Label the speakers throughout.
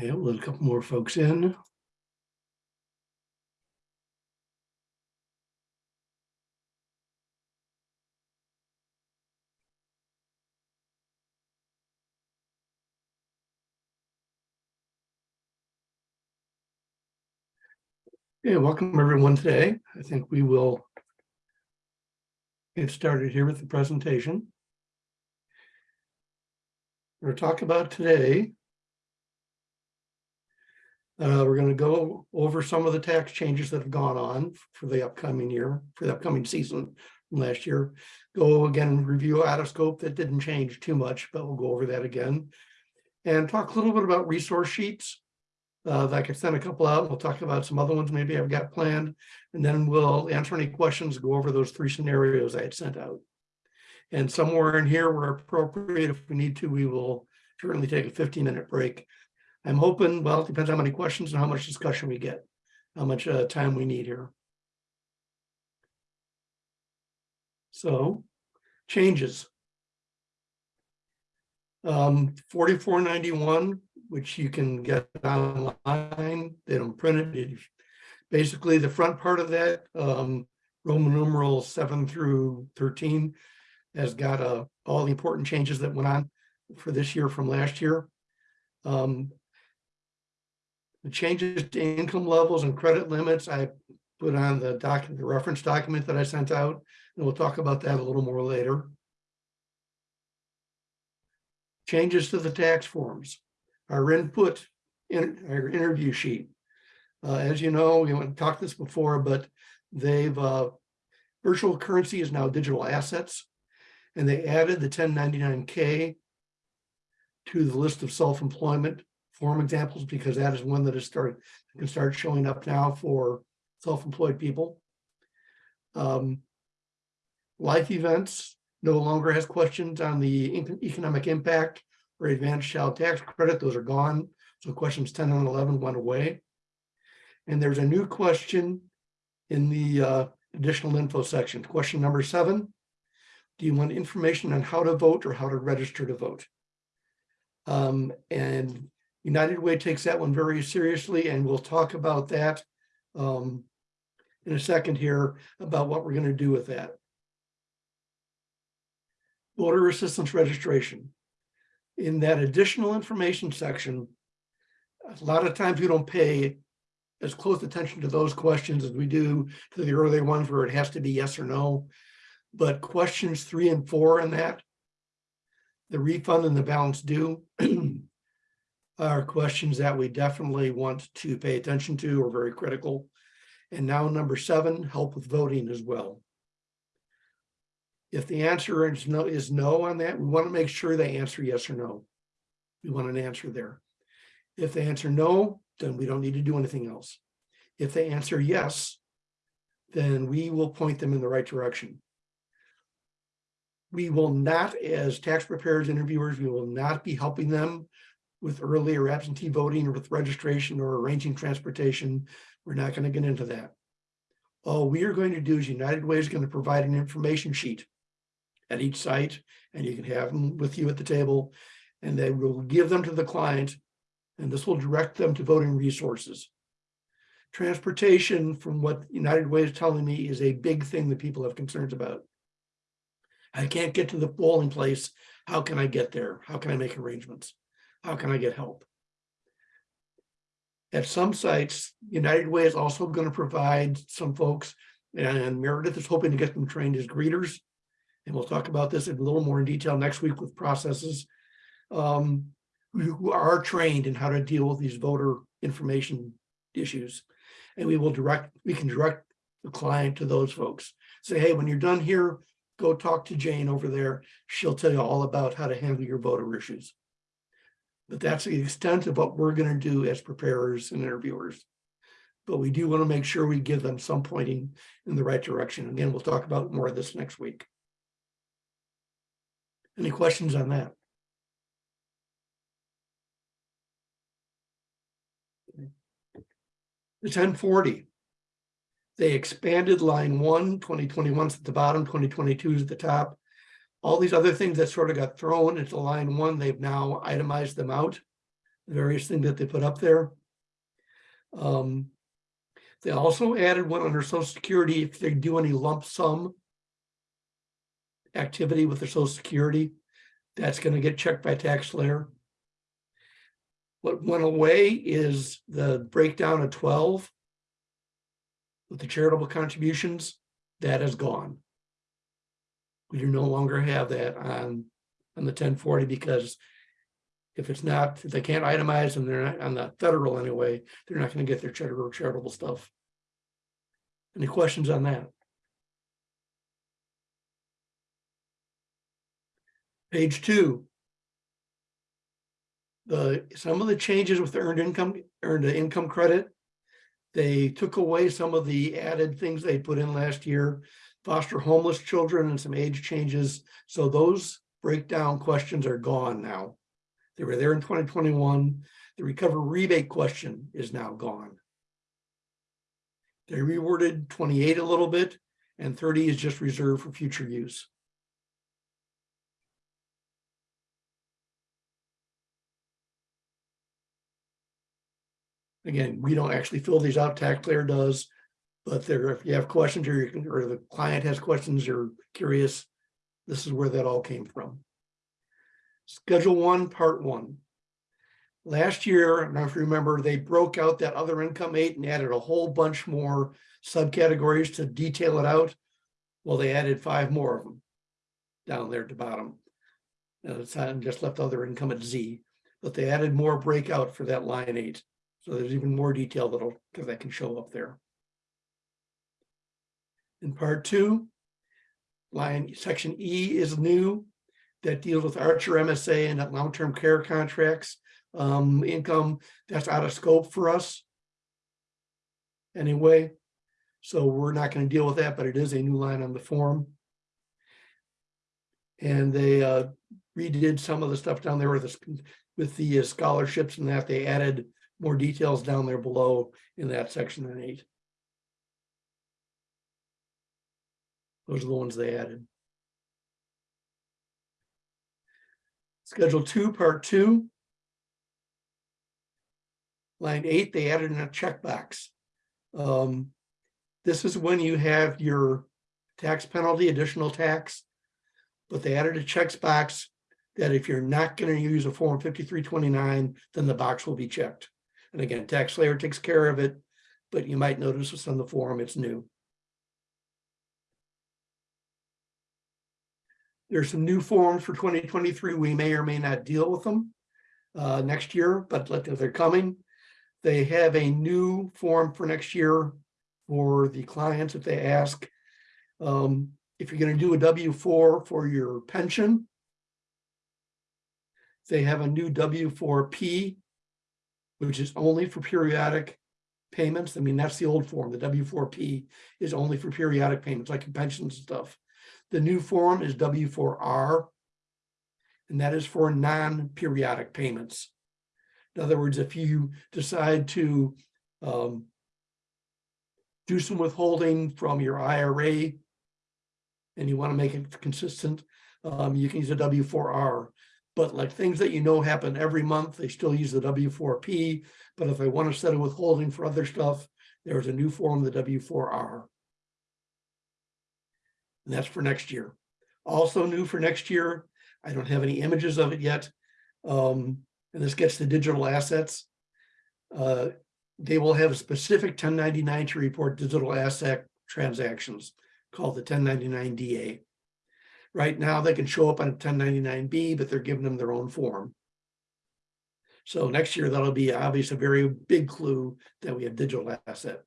Speaker 1: Okay, we'll let a couple more folks in. Yeah, welcome everyone today. I think we will get started here with the presentation. We're talk about today. Uh, we're going to go over some of the tax changes that have gone on for the upcoming year, for the upcoming season from last year. Go again, review out of scope that didn't change too much, but we'll go over that again. And talk a little bit about resource sheets uh, that I could send a couple out. We'll talk about some other ones maybe I've got planned, and then we'll answer any questions, go over those three scenarios I had sent out. And somewhere in here where appropriate, if we need to, we will certainly take a 15 minute break. I'm hoping, well, it depends how many questions and how much discussion we get, how much uh, time we need here. So changes. Um, 4491 which you can get online. They don't print it. Basically, the front part of that, um, Roman numeral seven through 13, has got uh, all the important changes that went on for this year from last year. Um, the changes to income levels and credit limits, I put on the document, the reference document that I sent out, and we'll talk about that a little more later. Changes to the tax forms our input in our interview sheet. Uh, as you know, we haven't talked this before, but they've uh, virtual currency is now digital assets, and they added the 1099K to the list of self-employment form examples because that is one that is started can start showing up now for self-employed people. Um, life events no longer has questions on the economic impact or advanced child tax credit, those are gone. So questions 10 and 11 went away. And there's a new question in the uh, additional info section. Question number seven, do you want information on how to vote or how to register to vote? Um, and United Way takes that one very seriously, and we'll talk about that um, in a second here about what we're going to do with that. Voter assistance registration in that additional information section, a lot of times we don't pay as close attention to those questions as we do to the earlier ones where it has to be yes or no. But questions three and four in that, the refund and the balance due are questions that we definitely want to pay attention to or very critical. And now number seven, help with voting as well. If the answer is no, is no on that, we want to make sure they answer yes or no. We want an answer there. If they answer no, then we don't need to do anything else. If they answer yes, then we will point them in the right direction. We will not, as tax preparers interviewers, we will not be helping them with early or absentee voting or with registration or arranging transportation. We're not going to get into that. All we are going to do is United Way is going to provide an information sheet at each site, and you can have them with you at the table, and they will give them to the client, and this will direct them to voting resources. Transportation, from what United Way is telling me, is a big thing that people have concerns about. I can't get to the polling place. How can I get there? How can I make arrangements? How can I get help? At some sites, United Way is also going to provide some folks, and Meredith is hoping to get them trained as greeters and we'll talk about this in a little more in detail next week with processes um, who are trained in how to deal with these voter information issues. And we will direct, we can direct the client to those folks. Say, hey, when you're done here, go talk to Jane over there. She'll tell you all about how to handle your voter issues. But that's the extent of what we're going to do as preparers and interviewers. But we do want to make sure we give them some pointing in the right direction. Again, we'll talk about more of this next week. Any questions on that? The 1040. They expanded line one, 2021 is at the bottom, 2022 is at the top. All these other things that sort of got thrown into line one, they've now itemized them out. The various things that they put up there. Um, they also added one under social security, if they do any lump sum activity with their social security, that's gonna get checked by TaxSlayer. What went away is the breakdown of twelve with the charitable contributions, that is gone. We do no longer have that on, on the ten forty because if it's not, if they can't itemize and they're not on the federal anyway, they're not gonna get their charitable, charitable stuff. Any questions on that? Page two. The, some of the changes with the earned income, earned income credit. They took away some of the added things they put in last year, foster homeless children and some age changes. So those breakdown questions are gone now. They were there in twenty twenty-one. The recover rebate question is now gone. They reworded twenty-eight a little bit and thirty is just reserved for future use. Again, we don't actually fill these out, TaxSlayer does. But there, if you have questions or you or the client has questions or curious, this is where that all came from. Schedule one, part one. Last year, know if you remember, they broke out that other income eight and added a whole bunch more subcategories to detail it out. Well, they added five more of them down there at the bottom. And it's not just left other income at Z, but they added more breakout for that line eight. So there's even more detail that'll, that can show up there. In part two, line section E is new that deals with Archer MSA and long-term care contracts. Um, income that's out of scope for us. Anyway, so we're not going to deal with that, but it is a new line on the form. And they uh, redid some of the stuff down there with the, with the scholarships and that they added more details down there below in that section in eight. Those are the ones they added. Schedule two, part two. Line eight, they added in a checkbox. Um, this is when you have your tax penalty, additional tax. But they added a checks box that if you're not going to use a form 5329, then the box will be checked. And again, TaxSlayer takes care of it, but you might notice it's on the form, it's new. There's some new forms for 2023. We may or may not deal with them uh, next year, but they're coming. They have a new form for next year for the clients if they ask. Um, if you're going to do a W-4 for your pension, they have a new W-4P, which is only for periodic payments. I mean, that's the old form. The W-4P is only for periodic payments, like pensions and stuff. The new form is W4R, and that is for non-periodic payments. In other words, if you decide to um, do some withholding from your IRA and you want to make it consistent, um, you can use a W4R. But like things that you know happen every month, they still use the W4P. But if I want to set a withholding for other stuff, there's a new form, the W4R. And that's for next year. Also new for next year, I don't have any images of it yet. Um, and this gets to digital assets. Uh, they will have a specific 1099 to report digital asset transactions called the 1099 DA. Right now, they can show up on a 1099B, but they're giving them their own form. So next year, that'll be obviously a very big clue that we have digital asset.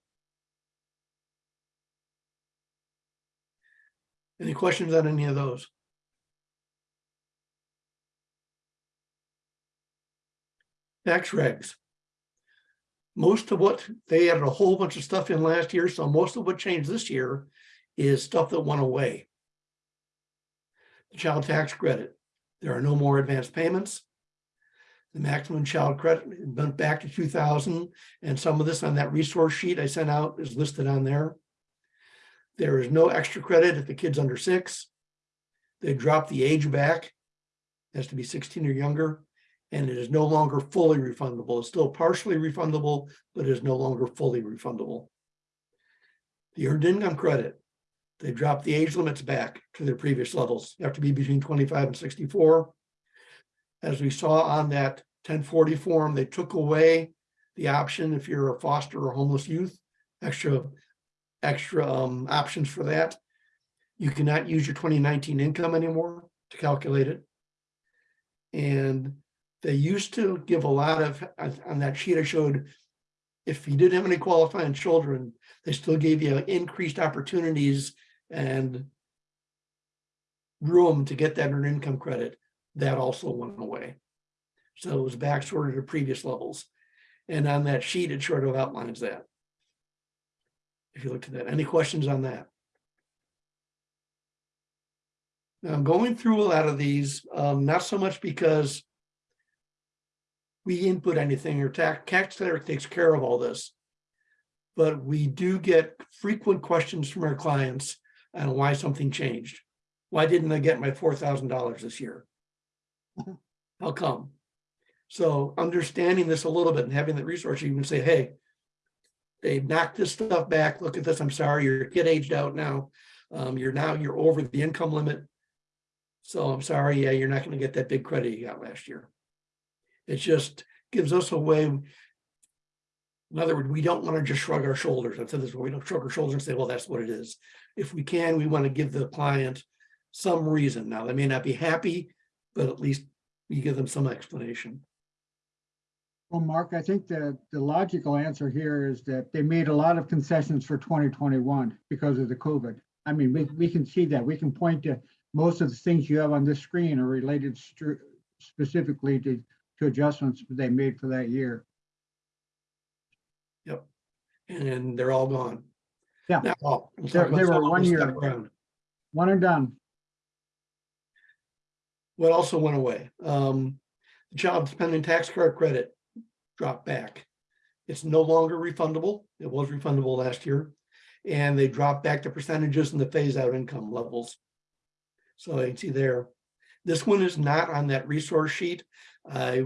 Speaker 1: Any questions on any of those? Tax regs. Most of what, they added a whole bunch of stuff in last year, so most of what changed this year is stuff that went away. The child tax credit, there are no more advanced payments. The maximum child credit went back to 2000, and some of this on that resource sheet I sent out is listed on there. There is no extra credit if the kid's under six. They drop the age back, It has to be 16 or younger. And it is no longer fully refundable. It's still partially refundable, but it is no longer fully refundable. The earned income credit, they dropped the age limits back to their previous levels. You have to be between twenty-five and sixty-four. As we saw on that ten forty form, they took away the option if you're a foster or homeless youth, extra, extra um options for that. You cannot use your twenty nineteen income anymore to calculate it. And they used to give a lot of, on on that sheet I showed, if you didn't have any qualifying children, they still gave you increased opportunities and room to get that earned income credit. That also went away. So it was back sort of to previous levels. And on that sheet, it sort of outlines that. If you look at that, any questions on that? Now, I'm going through a lot of these, um, not so much because we input anything or tax, tax takes care of all this. But we do get frequent questions from our clients on why something changed. Why didn't I get my four thousand dollars this year?
Speaker 2: Mhm.
Speaker 1: How come? So understanding this a little bit and having the resource, you can say, hey. They knocked this stuff back. Look at this. I'm sorry, your kid aged out now. Um, you're now, you're over the income limit. So I'm sorry, yeah, you're not gonna get that big credit you got last year. It just gives us a way. In other words, we don't want to just shrug our shoulders. I've said this, before, we don't shrug our shoulders and say, well, that's what it is. If we can, we want to give the client some reason. Now, they may not be happy, but at least we give them some explanation.
Speaker 2: Well, Mark, I think the, the logical answer here is that they made a lot of concessions for twenty twenty-one because of the COVID. I mean, we, we can see that. We can point to most of the things you have on this screen are related specifically to, to adjustments they made for that year. Yep.
Speaker 1: And they're all gone.
Speaker 2: Yeah.
Speaker 1: Now, we'll
Speaker 2: They-
Speaker 1: about
Speaker 2: they
Speaker 1: some
Speaker 2: were one year.
Speaker 1: around.
Speaker 2: One and done.
Speaker 1: What also went away, um, the child dependent tax card credit dropped back. It's no longer refundable. It was refundable last year. And they dropped back the percentages and the phase out income levels. So you can see there, this one is not on that resource sheet. I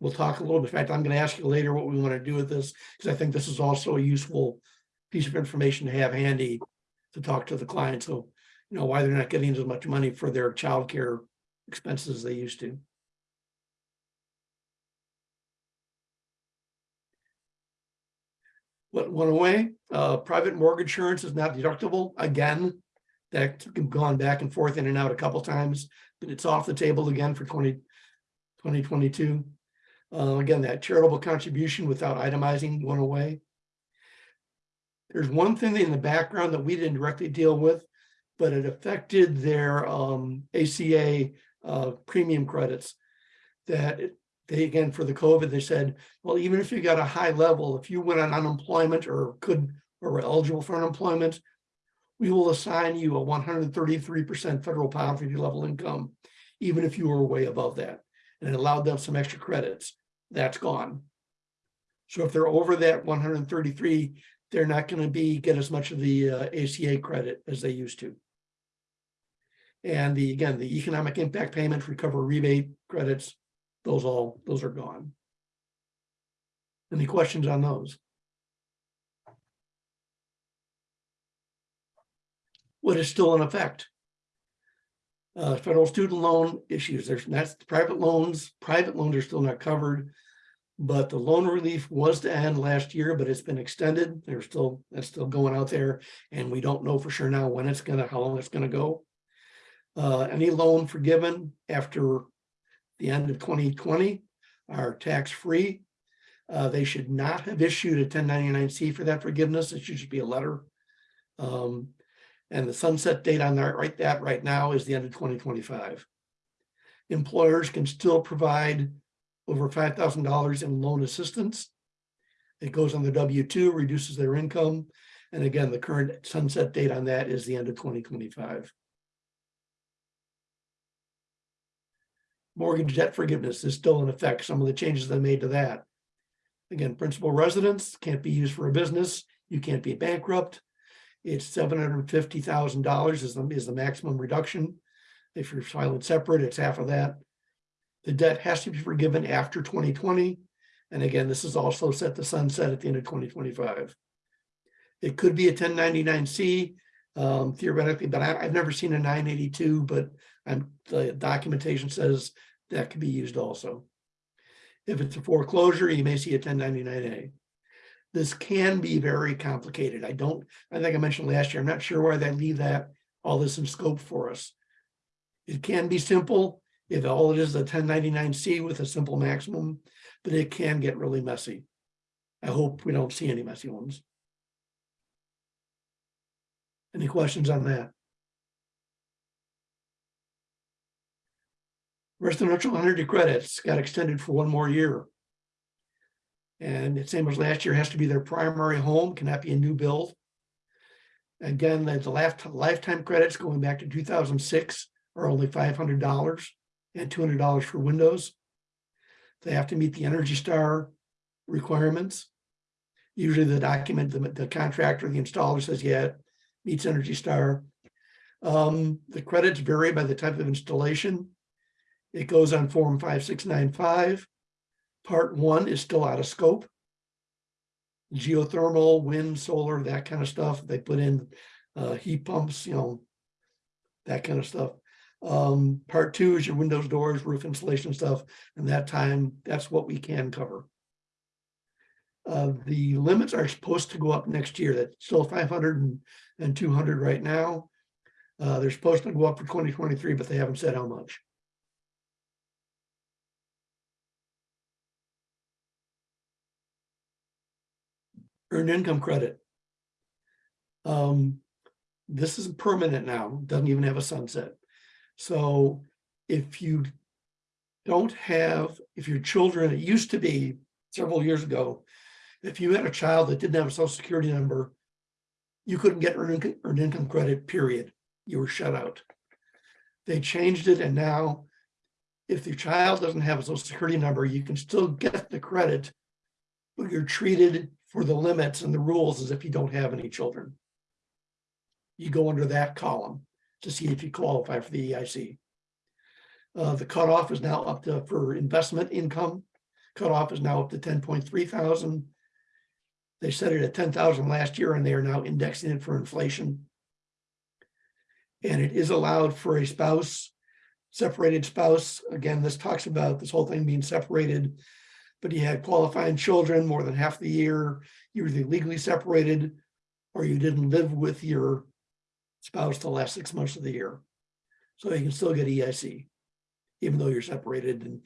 Speaker 1: will talk a little bit, in fact, I'm gonna ask you later what we want to do with this, because I think this is also a useful piece of information to have handy to talk to the client, so you know, why they're not getting as much money for their childcare expenses as they used to. Went away, uh, private mortgage insurance is not deductible, again. That's gone back and forth in and out a couple times, but it's off the table again for 20 2022. Uh, again, that charitable contribution without itemizing went away. There's one thing in the background that we didn't directly deal with, but it affected their um ACA uh premium credits. That they, again, for the COVID, they said, well, even if you got a high level, if you went on unemployment or could, or were eligible for unemployment. We will assign you a one hundred thirty-three percent federal poverty level income, even if you were way above that. And it allowed them some extra credits. That's gone. So if they're over that one hundred and thirty-three, they're not gonna be, get as much of the uh, ACA credit as they used to. And the, again, the economic impact payment, recover rebate credits, those all, those are gone. Any questions on those? What is still in effect? Uh, federal student loan issues, there's, that's private loans, private loans are still not covered. But the loan relief was to end last year, but it's been extended. There's still, that's still going out there. And we don't know for sure now when it's gonna, how long it's gonna go. Uh, any loan forgiven after the end of 2020 are tax-free. Uh, they should not have issued a 1099-C for that forgiveness. It should just be a letter. Um, and the sunset date on that right, that right now is the end of 2025. Employers can still provide over $5,000 in loan assistance. It goes on the W-2, reduces their income. And again, the current sunset date on that is the end of 2025. Mortgage debt forgiveness is still in effect. Some of the changes they made to that. Again, principal residence can't be used for a business. You can't be bankrupt. It's seven hundred and fifty thousand dollars is the, is the maximum reduction. If you're filing separate, it's half of that. The debt has to be forgiven after twenty twenty. And again, this is also set to sunset at the end of twenty twenty-five. It could be a ten ninety-nine C um, theoretically, but I, I've never seen a nine eighty-two, but I'm, the documentation says that could be used also. If it's a foreclosure, you may see a ten ninety-nine A. This can be very complicated. I don't, I think I mentioned last year, I'm not sure why they leave that, all this in scope for us. It can be simple if all it is a ten ninety-nine C with a simple maximum, but it can get really messy. I hope we don't see any messy ones. Any questions on that? Residential energy credits got extended for one more year. And it's same as last year, has to be their primary home, cannot be a new build. Again, the lifetime credits going back to two thousand six are only five hundred dollars and two hundred dollars for windows. They have to meet the Energy Star requirements. Usually the document, the, the contractor, the installer says, yeah, it meets Energy Star. Um, the credits vary by the type of installation. It goes on form five, six, nine, five. Part one is still out of scope. Geothermal, wind, solar, that kind of stuff. They put in uh, heat pumps, you know, that kind of stuff. Um, part two is your windows, doors, roof insulation stuff, and that time, that's what we can cover. Uh, the limits are supposed to go up next year. That's still 500 and, and 200 right now. Uh, they're supposed to go up for twenty twenty-three, but they haven't said how much. Earned income credit. Um, this is permanent now, doesn't even have a sunset. So if you don't have, if your children, it used to be several years ago, if you had a child that didn't have a social security number, you couldn't get earned, earned income credit, period. You were shut out. They changed it and now if your child doesn't have a social security number, you can still get the credit, but you're treated for the limits and the rules as if you don't have any children. You go under that column to see if you qualify for the EIC. Uh, the cutoff is now up to, for investment income, cutoff is now up to ten point three thousand. They set it at ten thousand last year and they are now indexing it for inflation. And it is allowed for a spouse, separated spouse. Again, this talks about this whole thing being separated. But you had qualifying children more than half the year, you were legally separated or you didn't live with your spouse the last six months of the year. So you can still get EIC, even though you're separated and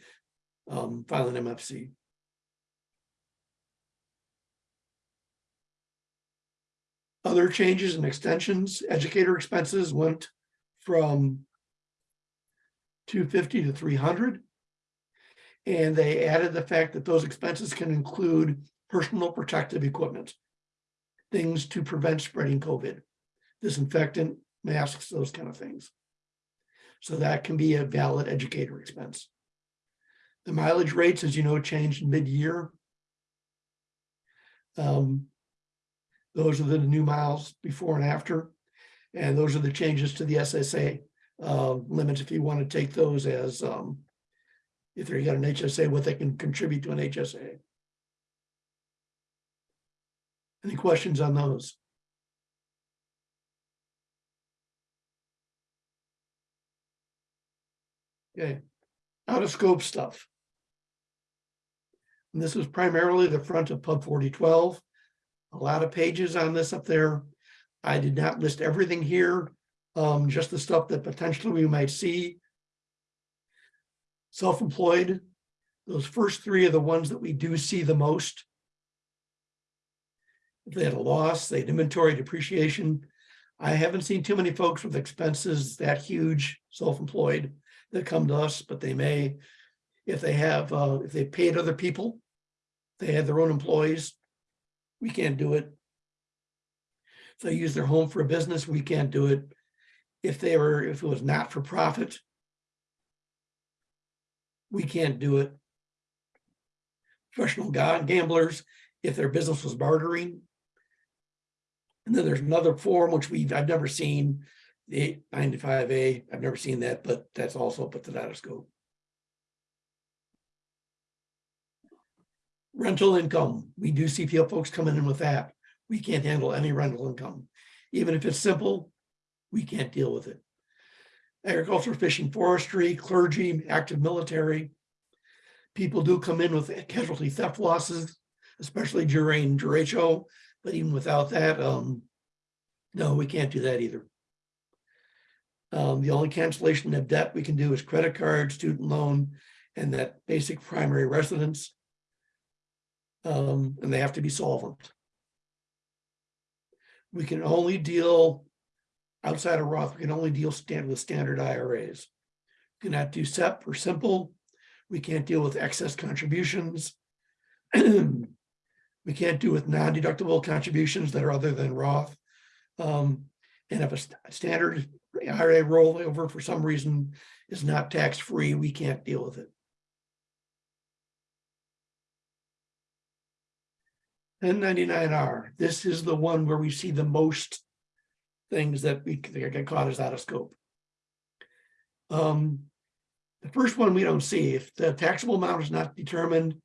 Speaker 1: um, file an MFC. Other changes and extensions, educator expenses went from two fifty to three hundred. And they added the fact that those expenses can include personal protective equipment. Things to prevent spreading COVID, disinfectant, masks, those kind of things. So that can be a valid educator expense. The mileage rates, as you know, changed mid-year. Um, Those are the new miles before and after. And those are the changes to the SSA uh, limits if you want to take those as um, if they got an HSA, what they can contribute to an HSA. Any questions on those? Okay, out of scope stuff. And this was primarily the front of Pub forty twelve. A lot of pages on this up there. I did not list everything here, um, just the stuff that potentially we might see. Self-employed, those first three are the ones that we do see the most. If they had a loss, they had inventory depreciation. I haven't seen too many folks with expenses that huge, self-employed that come to us, but they may. If they have, uh, if they paid other people, they had their own employees, we can't do it. If they use their home for a business, we can't do it. If they were, if it was not for profit we can't do it. Professional gamblers, if their business was bartering. And then there's another form which we've I've never seen, the 895A. I've never seen that, but that's also up at the of scope. Rental income. We do CPL folks coming in with that. We can't handle any rental income. Even if it's simple, we can't deal with it. Agriculture, fishing, forestry, clergy, active military. People do come in with casualty theft losses, especially during derecho, but even without that, um, no, we can't do that either. Um, the only cancellation of debt we can do is credit card, student loan, and that basic primary residence. Um, and they have to be solvent. We can only deal outside of Roth, we can only deal stand with standard IRAs. We Cannot do SEP or simple. We can't deal with excess contributions. We can't do with non-deductible contributions that are other than Roth. Um, and if a st- standard IRA rollover for some reason is not tax-free, we can't deal with it. Ten ninety-nine R, this is the one where we see the most things that we that get caught as out of scope. Um, the first one we don't see, if the taxable amount is not determined,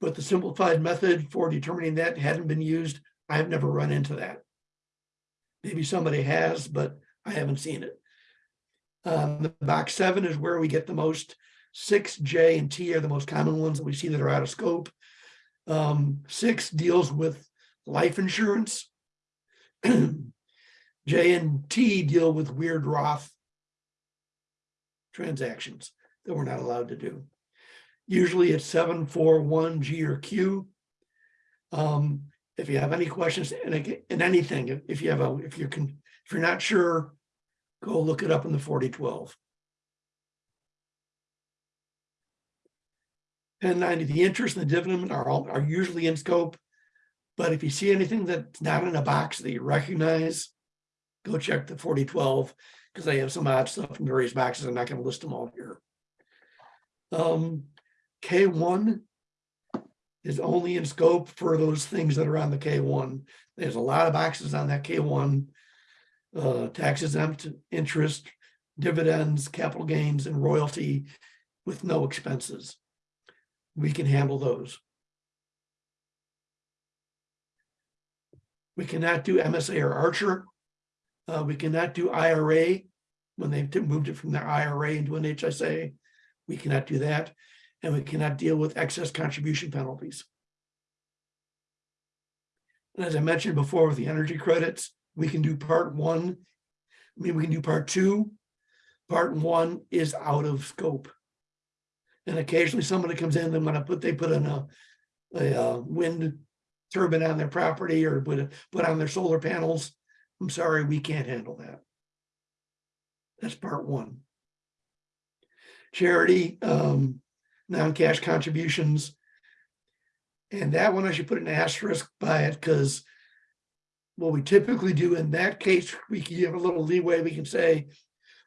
Speaker 1: but the simplified method for determining that hadn't been used, I have never run into that. Maybe somebody has, but I haven't seen it. Um, the box seven is where we get the most, six, J and T are the most common ones that we see that are out of scope. Um, six deals with life insurance. J and T deal with weird Roth transactions that we're not allowed to do. Usually it's seven, four, one, G or Q. Um, if you have any questions and again, in anything, if- you have a, if you can, if you're not sure, go look it up in the forty twelve. Ten ninety, the interest and the dividend are all, are usually in scope. But if you see anything that's not in a box that you recognize, go check the forty twelve, because I have some odd stuff in various boxes. I'm not gonna list them all here. Um, K one is only in scope for those things that are on the K one. There's a lot of boxes on that K one. Uh, tax exempt interest, dividends, capital gains and royalty with no expenses. We can handle those. We cannot do MSA or Archer. Uh, we cannot do IRA when they've moved it from their IRA into an HSA. We cannot do that. And we cannot deal with excess contribution penalties. And as I mentioned before with the energy credits, we can do part one. I mean, we can do part two. Part one is out of scope. And occasionally somebody comes in, they want to put, they put in a, a uh, wind turbine on their property or put, put on their solar panels. I'm sorry, we can't handle that. That's part one. Charity, um, non-cash contributions. And that one, I should put an asterisk by it, because what we typically do in that case, we can give a little leeway, we can say,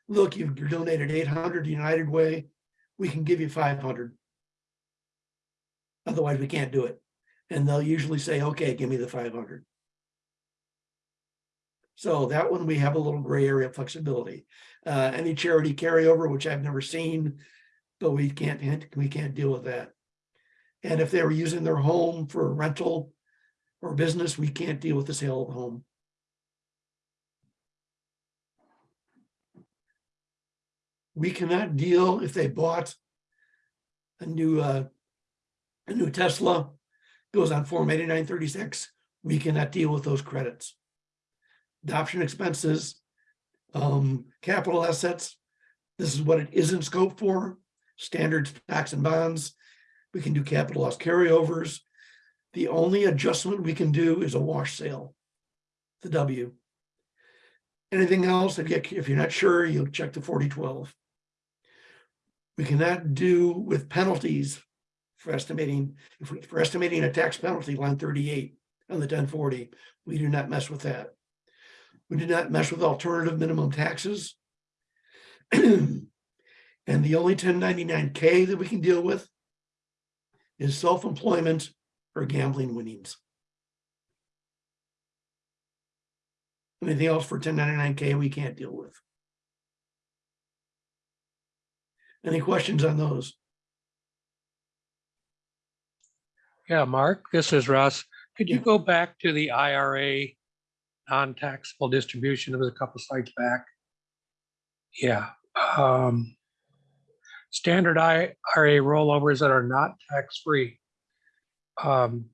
Speaker 1: look, you've donated eight hundred United Way, we can give you five hundred. Otherwise, we can't do it. And they'll usually say, okay, give me the five hundred. So that one, we have a little gray area flexibility. Uh, any charity carryover, which I've never seen, but we can't, we can't deal with that. And if they were using their home for rental or business, we can't deal with the sale of the home. We cannot deal if they bought a new, uh, a new Tesla, goes on Form eighty-nine thirty-six, we cannot deal with those credits. Adoption expenses, um, capital assets, this is what it is in scope for, standards, tax and bonds. We can do capital loss carryovers. The only adjustment we can do is a wash sale. The W. Anything else, if you, if you're not sure, you'll check the forty twelve. We cannot do with penalties for estimating, if we, for estimating a tax penalty, line thirty-eight on the ten forty, we do not mess with that. We do not mess with alternative minimum taxes. And the only ten ninety-nine K that we can deal with is self-employment or gambling winnings. Anything else for ten ninety-nine K we can't deal with. Any questions on those?
Speaker 3: Yeah, Mark, this is Russ. Could you go back to the IRA non-taxable distribution? It was a couple slides back. Yeah. um, Standard IRA rollovers that are not tax-free. Um,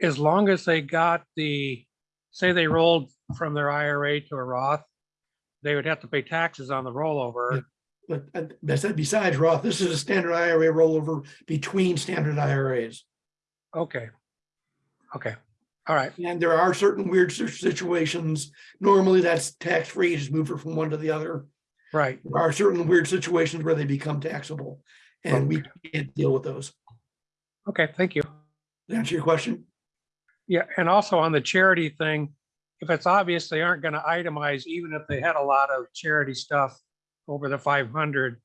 Speaker 3: As long as they got the, say they rolled from their IRA to a Roth, they would have to pay taxes on the rollover.
Speaker 1: But uh, besides Roth, this is a standard IRA rollover between standard IRAs.
Speaker 3: Okay. Okay, all right,
Speaker 1: And there are certain weird situations. Normally that's tax free, just move it from one to the other.
Speaker 3: right.
Speaker 1: There are certain weird situations where they become taxable. And we can't deal with those.
Speaker 3: Okay, thank you.
Speaker 1: Answer your question?
Speaker 3: Yeah, and also on the charity thing, if it's obvious they aren't gonna itemize, even if they had a lot of charity stuff over the five hundred,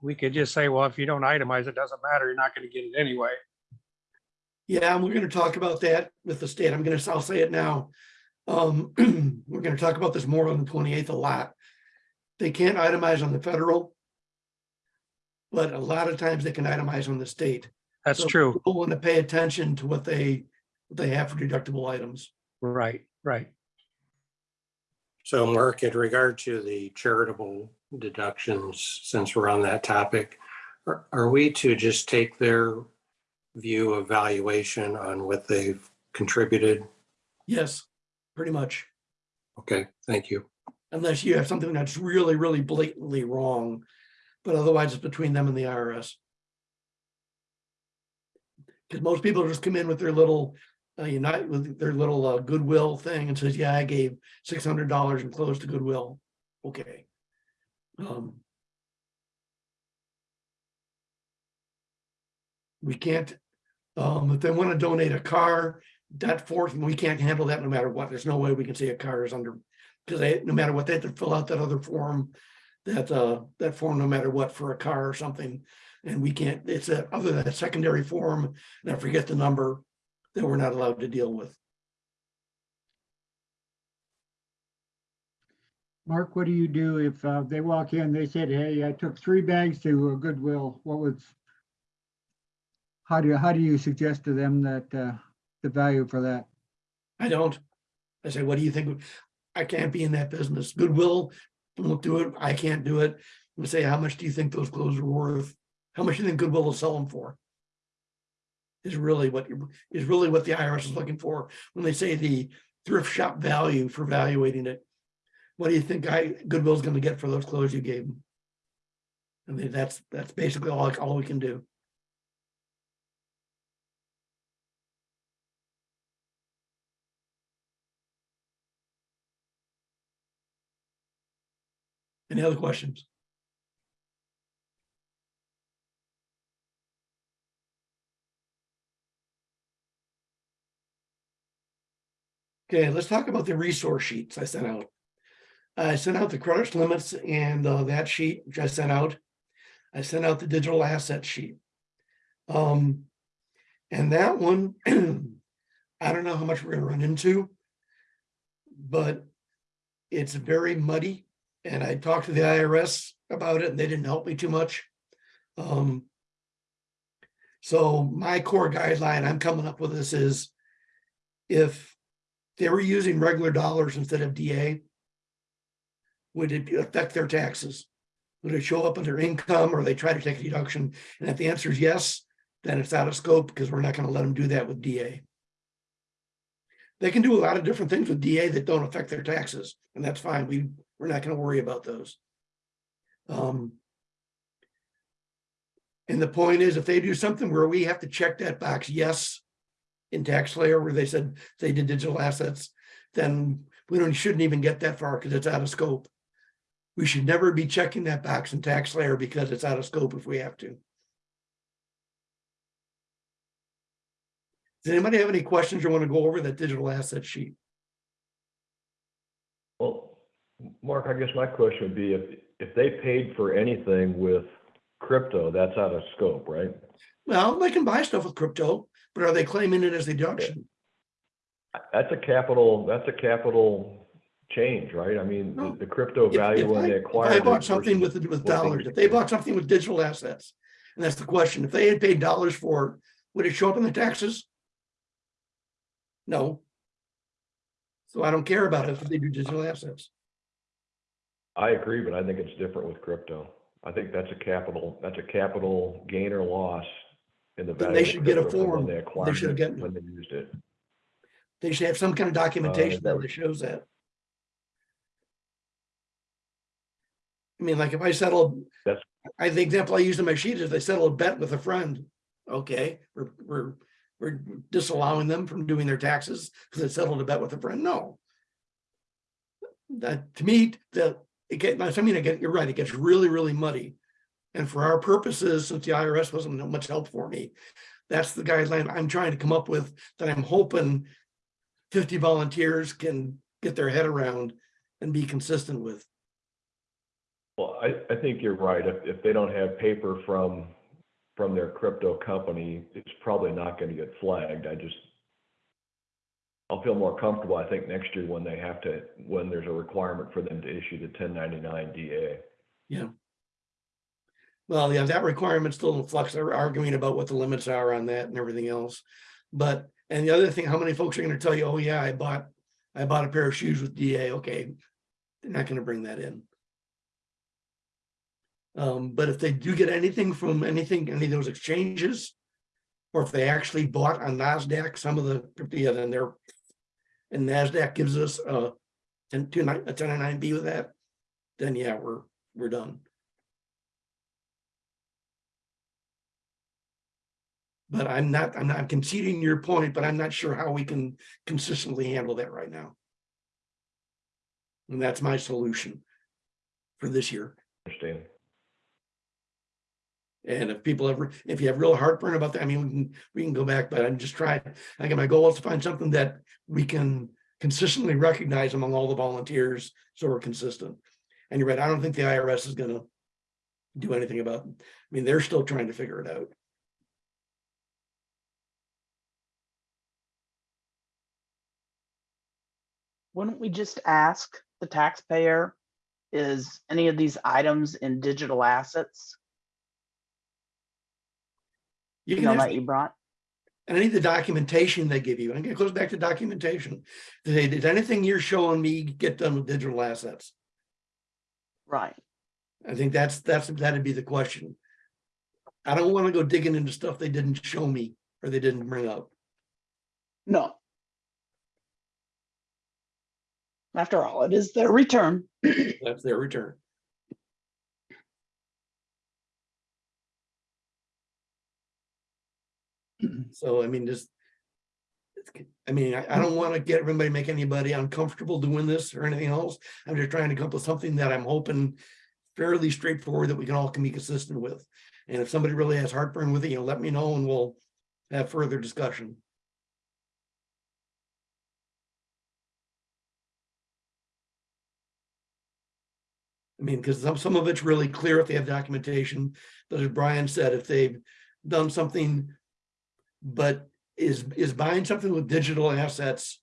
Speaker 3: we could just say, well, if you don't itemize, it doesn't matter, you're not gonna get it anyway.
Speaker 1: Yeah, and we're gonna talk about that with the state. I'm gonna, I'll say it now. Um, we're gonna talk about this more on the twenty-eighth a lot. They can't itemize on the federal. But a lot of times they can itemize on the state.
Speaker 3: That's
Speaker 1: So
Speaker 3: true.
Speaker 1: People want to pay attention to what they, what they have for deductible items.
Speaker 3: Right, right.
Speaker 4: So Mark, in regard to the charitable deductions, since we're on that topic, are, are we to just take their view of valuation on what they've contributed?
Speaker 1: Yes, pretty much.
Speaker 4: Okay, thank you.
Speaker 1: Unless you have something that's really, really blatantly wrong. But otherwise it's between them and the IRS. Because most people just come in with their little, uh, unite with their little uh, goodwill thing and says, yeah, I gave six hundred dollars and closed the goodwill. Okay. Um. We can't, um, if they want to donate a car, that forth, we can't handle that no matter what. There's no way we can say a car is under. Because they, no matter what, they have to fill out that other form. That, uh, that form, no matter what, for a car or something. And we can't, it's that, other than that secondary form, and I forget the number. That we're not allowed to deal with.
Speaker 2: Mark, what do you do if uh, they walk in, they said, hey, I took three bags to uh, Goodwill, what was? How do you, how do you suggest to them that uh, the value for that?
Speaker 1: I don't. I say, what do you think? I can't be in that business. Goodwill won't do it. I can't do it. We say, how much do you think those clothes are worth? How much do you think Goodwill will sell them for? Is really what is really what the IRS is looking for when they say the thrift shop value for valuating it. What do you think I Goodwill's gonna get for those clothes you gave them? I mean, that's that's basically all all we can do. Any other questions? Okay, let's talk about the resource sheets I sent out. I sent out the credit limits and uh, that sheet, which I sent out. I sent out the digital asset sheet. Um, and that one, I don't know how much we're gonna run into. But it's very muddy and I talked to the IRS about it and they didn't help me too much. Um. So my core guideline I'm coming up with this is. If they were using regular dollars instead of DA. Would it affect their taxes? Would it show up in their income or they try to take a deduction? And if the answer is yes, then it's out of scope because we're not gonna let them do that with DA. They can do a lot of different things with DA that don't affect their taxes, and that's fine. We, we're not gonna worry about those. Um. And the point is, if they do something where we have to check that box, yes. In TaxSlayer where they said they did digital assets, then we don't, shouldn't even get that far because it's out of scope. We should never be checking that box in TaxSlayer because it's out of scope if we have to. Does anybody have any questions or want to go over that digital asset sheet?
Speaker 5: Mark, I guess my question would be if, if they paid for anything with crypto, that's out of scope, right?
Speaker 1: Well, they can buy stuff with crypto, but are they claiming it as a deduction?
Speaker 5: That's a capital, that's a capital change, right? I mean,
Speaker 1: No.
Speaker 5: the- the crypto value
Speaker 1: if
Speaker 5: when
Speaker 1: I-
Speaker 5: they
Speaker 1: if
Speaker 5: acquired.
Speaker 1: I
Speaker 5: it
Speaker 1: bought something with, with dollars, if they bought something with digital assets, and that's the question, if they had paid dollars for, it, Would it show up in the taxes? No. So I don't care about it if they do digital assets.
Speaker 5: I agree, but I think it's different with crypto. I think that's a capital, that's a capital gain or loss in the
Speaker 1: Then
Speaker 5: value.
Speaker 1: they
Speaker 5: of
Speaker 1: should get a form.
Speaker 5: When they
Speaker 1: They should get-
Speaker 5: when they used it.
Speaker 1: They should have some kind of documentation
Speaker 5: uh,
Speaker 1: that
Speaker 5: that
Speaker 1: shows that. I mean, like if I settle,
Speaker 5: That's-
Speaker 1: I, the example I used in my sheet is they settle a bet with a friend. Okay, we're, we're, we're disallowing them from doing their taxes because they settled a bet with a friend. No. That, to me, that, it get, I mean, again, you're right, it gets really, really muddy. And for our purposes, since the IRS wasn't much help for me, that's the guideline I'm trying to come up with that I'm hoping fifty volunteers can get their head around and be consistent with.
Speaker 5: Well, I, I think you're right. If, if they don't have paper from, from their crypto company, it's probably not gonna get flagged. I just, I'll feel more comfortable, I think, next year when they have to, when there's a requirement for them to issue the ten ninety-nine DA. Yeah.
Speaker 1: Well, yeah, that requirement's still in flux. They're arguing about what the limits are on that and everything else. But, and the other thing, how many folks are gonna tell you, oh yeah, I bought, I bought a pair of shoes with DA, okay. They're not gonna bring that in. Um, but if they do get anything from anything, any of those exchanges. Or if they actually bought on NASDAQ, some of the, yeah, then they're. And NASDAQ gives us a ten, two nine, a ten nine B with that. Then yeah, we're, we're done. But I'm not, I'm not conceding your point, but I'm not sure how we can consistently handle that right now. And that's my solution for this year.
Speaker 5: Understand?
Speaker 1: And if people ever, if you have real heartburn about that, I mean, we can, we can go back, but I'm just trying, I got my goal is to find something that we can consistently recognize among all the volunteers, so we're consistent. And you're right, I don't think the IRS is gonna do anything about, I mean, they're still trying to figure it out.
Speaker 6: Wouldn't we just ask the taxpayer, is any of these items in digital assets?
Speaker 1: You can
Speaker 6: know, that you brought?
Speaker 1: And I need the documentation they give you. And it goes back to documentation. Did did anything you're showing me get done with digital assets?
Speaker 6: Right.
Speaker 1: I think that's, that's, that'd be the question. I don't want to go digging into stuff they didn't show me or they didn't bring up.
Speaker 6: No. After all, it is their return.
Speaker 1: That's their return. So, I mean, just. it's- I mean, I, I don't want to get everybody, make anybody uncomfortable doing this or anything else. I'm just trying to come up with something that I'm hoping fairly straightforward that we can all can be consistent with. And if somebody really has heartburn with it, you know, let me know and we'll have further discussion. I mean, because some, some of it's really clear if they have documentation, but as Brian said, if they've done something. But is, is buying something with digital assets,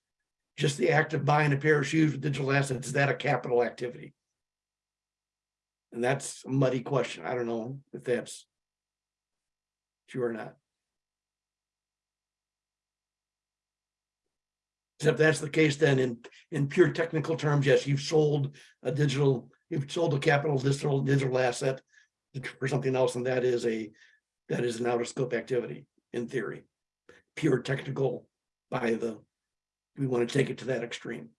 Speaker 1: just the act of buying a pair of shoes with digital assets, is that a capital activity? And that's a muddy question. I don't know if that's. True or not. Except that's the case, then in, in pure technical terms, yes, you've sold a digital, you've sold a capital digital, digital asset. For something else, and that is a, that is an out of scope activity, in theory. Pure technical by the, we want to take it to that extreme.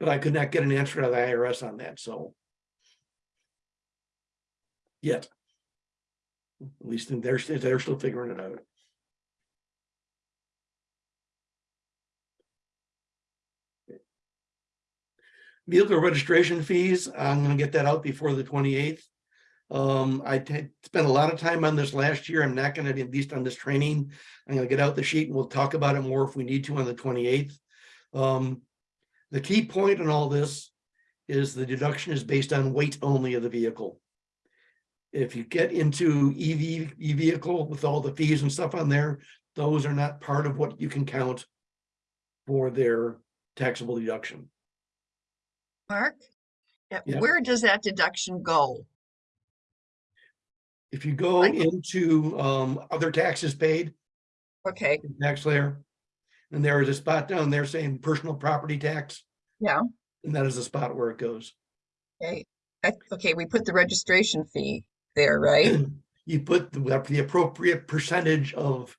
Speaker 1: But I could not get an answer out of the IRS on that, so. Yet. At least they're, they're still figuring it out. Vehicle registration fees, I'm gonna get that out before the twenty-eighth. Um, I spent a lot of time on this last year. I'm not gonna, at least on this training. I'm gonna get out the sheet and we'll talk about it more if we need to on the twenty-eighth. Um, the key point in all this is the deduction is based on weight only of the vehicle. If you get into EV, e-vehicle with all the fees and stuff on there, those are not part of what you can count for their taxable deduction.
Speaker 7: Mark? Yeah. Where does that deduction go?
Speaker 1: If you go into um other taxes paid,
Speaker 7: Okay,
Speaker 1: TaxSlayer. And there is a spot down there saying personal property tax.
Speaker 7: Yeah.
Speaker 1: And that is the spot where it goes.
Speaker 7: okay, I- okay, we put the registration fee there, right?
Speaker 1: You put the the appropriate percentage of.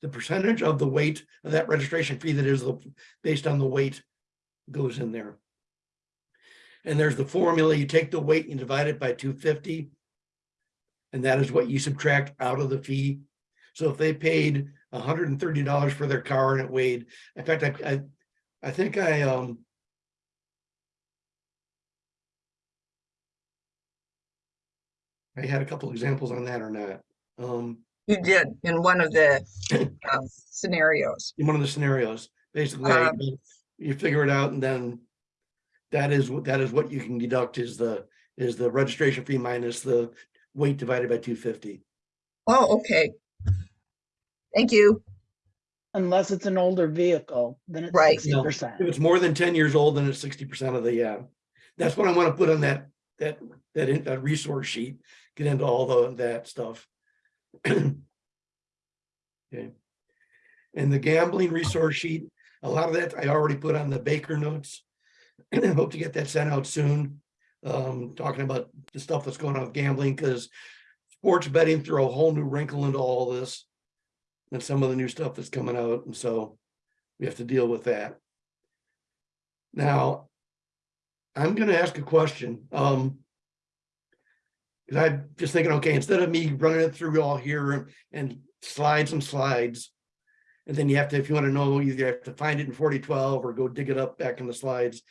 Speaker 1: The percentage of the weight of that registration fee that is the- based on the weight goes in there. And there's the formula, you take the weight and divide it by two fifty. And that is what you subtract out of the fee. So if they paid hundred and thirty dollars for their car and it weighed, in fact, I, I, I think I, um. I had a couple examples on that or not. Um,
Speaker 7: You did in one of the um, scenarios.
Speaker 1: in one of the scenarios, basically,
Speaker 7: Um,
Speaker 1: you figure it out and then. That is what, that is what you can deduct is the, is the registration fee minus the weight divided by two fifty.
Speaker 7: Oh, okay. Thank you.
Speaker 6: Unless it's an older vehicle, then it's
Speaker 7: Right.
Speaker 6: sixty percent.
Speaker 1: If it's more than ten years old, then it's sixty percent of the, yeah. That's what I want to put on that, that, that, in- that resource sheet, get into all the, that stuff. Okay. And the gambling resource sheet, a lot of that I already put on the Baker notes. Hope to get that sent out soon. Um, talking about the stuff that's going on with gambling, because sports betting threw a whole new wrinkle into all this. And some of the new stuff that's coming out, and so we have to deal with that. Now, I'm gonna ask a question, um. Cause I'm just thinking, okay, instead of me running it through all here and- and slides and slides. And then you have to, if you wanna know, either you have to find it in forty twelve or go dig it up back in the slides.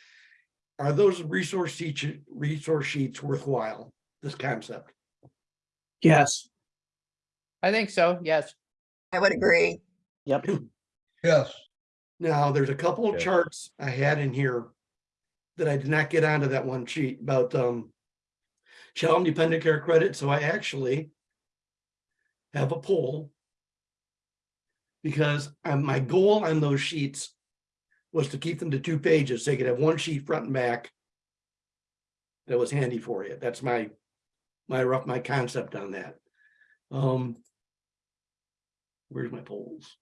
Speaker 1: Are those resource sheets, resource sheets worthwhile, this concept?
Speaker 8: Yes. I think so, yes.
Speaker 7: I would agree.
Speaker 6: Yep.
Speaker 8: Yes.
Speaker 1: Now, there's a couple of
Speaker 5: Yeah.
Speaker 1: charts I had in here. That I did not get onto that one sheet about um. Child dependent care credit, so I actually. Have a poll. Because um, my goal on those sheets. Was to keep them to two pages, so you could have one sheet front and back. That was handy for you, that's my, my rough, my concept on that. Um. Where's my polls?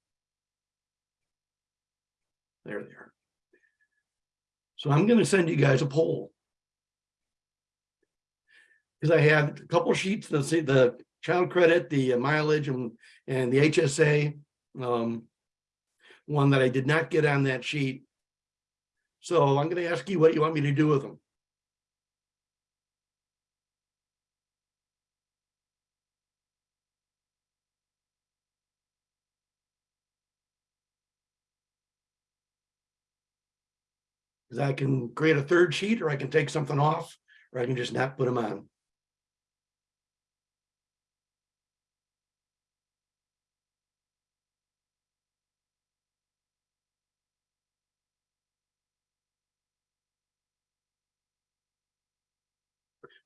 Speaker 1: There they are. So I'm gonna send you guys a poll. Because I have a couple sheets, the the child credit, the mileage and and the HSA. Um. One that I did not get on that sheet. So I'm gonna ask you what you want me to do with them. Because I can create a third sheet or I can take something off, or I can just not put them on.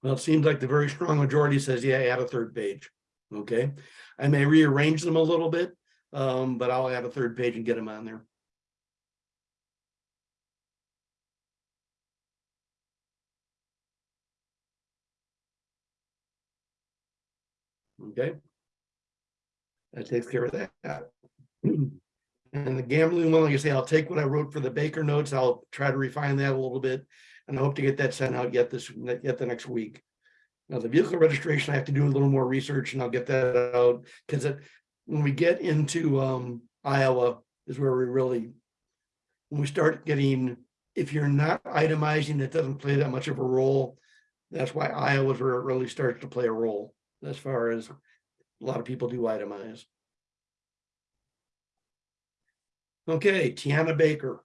Speaker 1: Well, it seems like the very strong majority says, yeah, add a third page. Okay, I may rearrange them a little bit, um, but I'll add a third page and get them on there. Okay. That takes care of that. And the gambling one, like I say, I'll take what I wrote for the Baker notes. I'll try to refine that a little bit. And I hope to get that sent out yet this, yet the next week. Now, the vehicle registration, I have to do a little more research and I'll get that out, because when we get into um Iowa is where we really. When we start getting, if you're not itemizing, it doesn't play that much of a role. That's why Iowa's where it really starts to play a role, as far as a lot of people do itemize. Okay, Tiana Baker.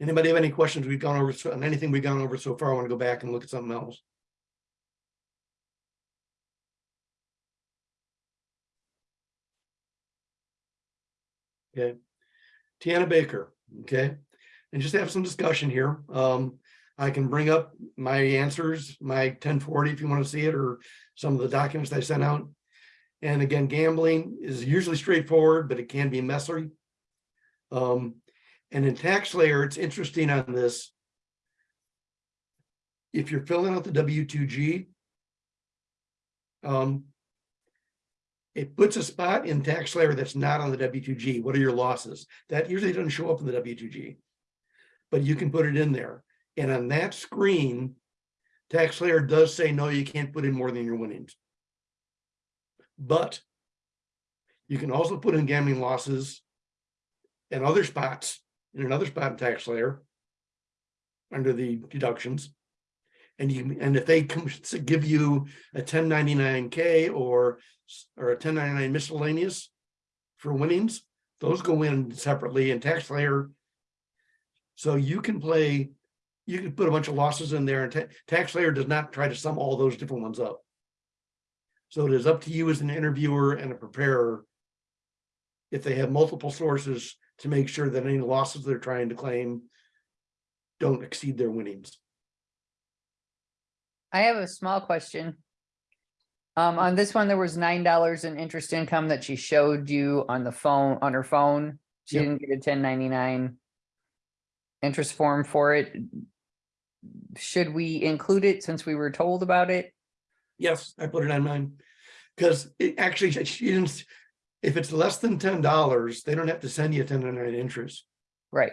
Speaker 1: Anybody have any questions we've gone over, so- on anything we've gone over so far? I want to go back and look at something else. Okay, Tiana Baker, okay, and just have some discussion here. Um, I can bring up my answers, my ten forty if you want to see it, or some of the documents I sent out. And again, gambling is usually straightforward, but it can be messy. Um, and in TaxSlayer, it's interesting on this. if you're filling out the W two G, um, it puts a spot in TaxSlayer that's not on the W two G. What are your losses? That usually doesn't show up in the W two G. But you can put it in there. And on that screen, TaxSlayer does say, no, you can't put in more than your winnings. But you can also put in gambling losses and other spots, in another spot in TaxSlayer under the deductions. And you, and if they come give you a ten ninety-nine K or, or a ten ninety-nine miscellaneous for winnings, those go in separately in TaxSlayer. So you can play, you can put a bunch of losses in there and ta- TaxSlayer does not try to sum all those different ones up. So it is up to you as an interviewer and a preparer. If they have multiple sources to make sure that any losses they're trying to claim don't exceed their winnings.
Speaker 8: I have a small question. Um, on this one, there was nine dollars in interest income that she showed you on the phone, on her phone. She
Speaker 1: Yep.
Speaker 8: didn't get a ten ninety-nine interest form for it. Should we include it since we were told about it?
Speaker 1: Yes, I put it on mine. Because it actually, she didn't, if it's less than ten dollars, they don't have to send you a ten ninety-nine interest.
Speaker 8: Right,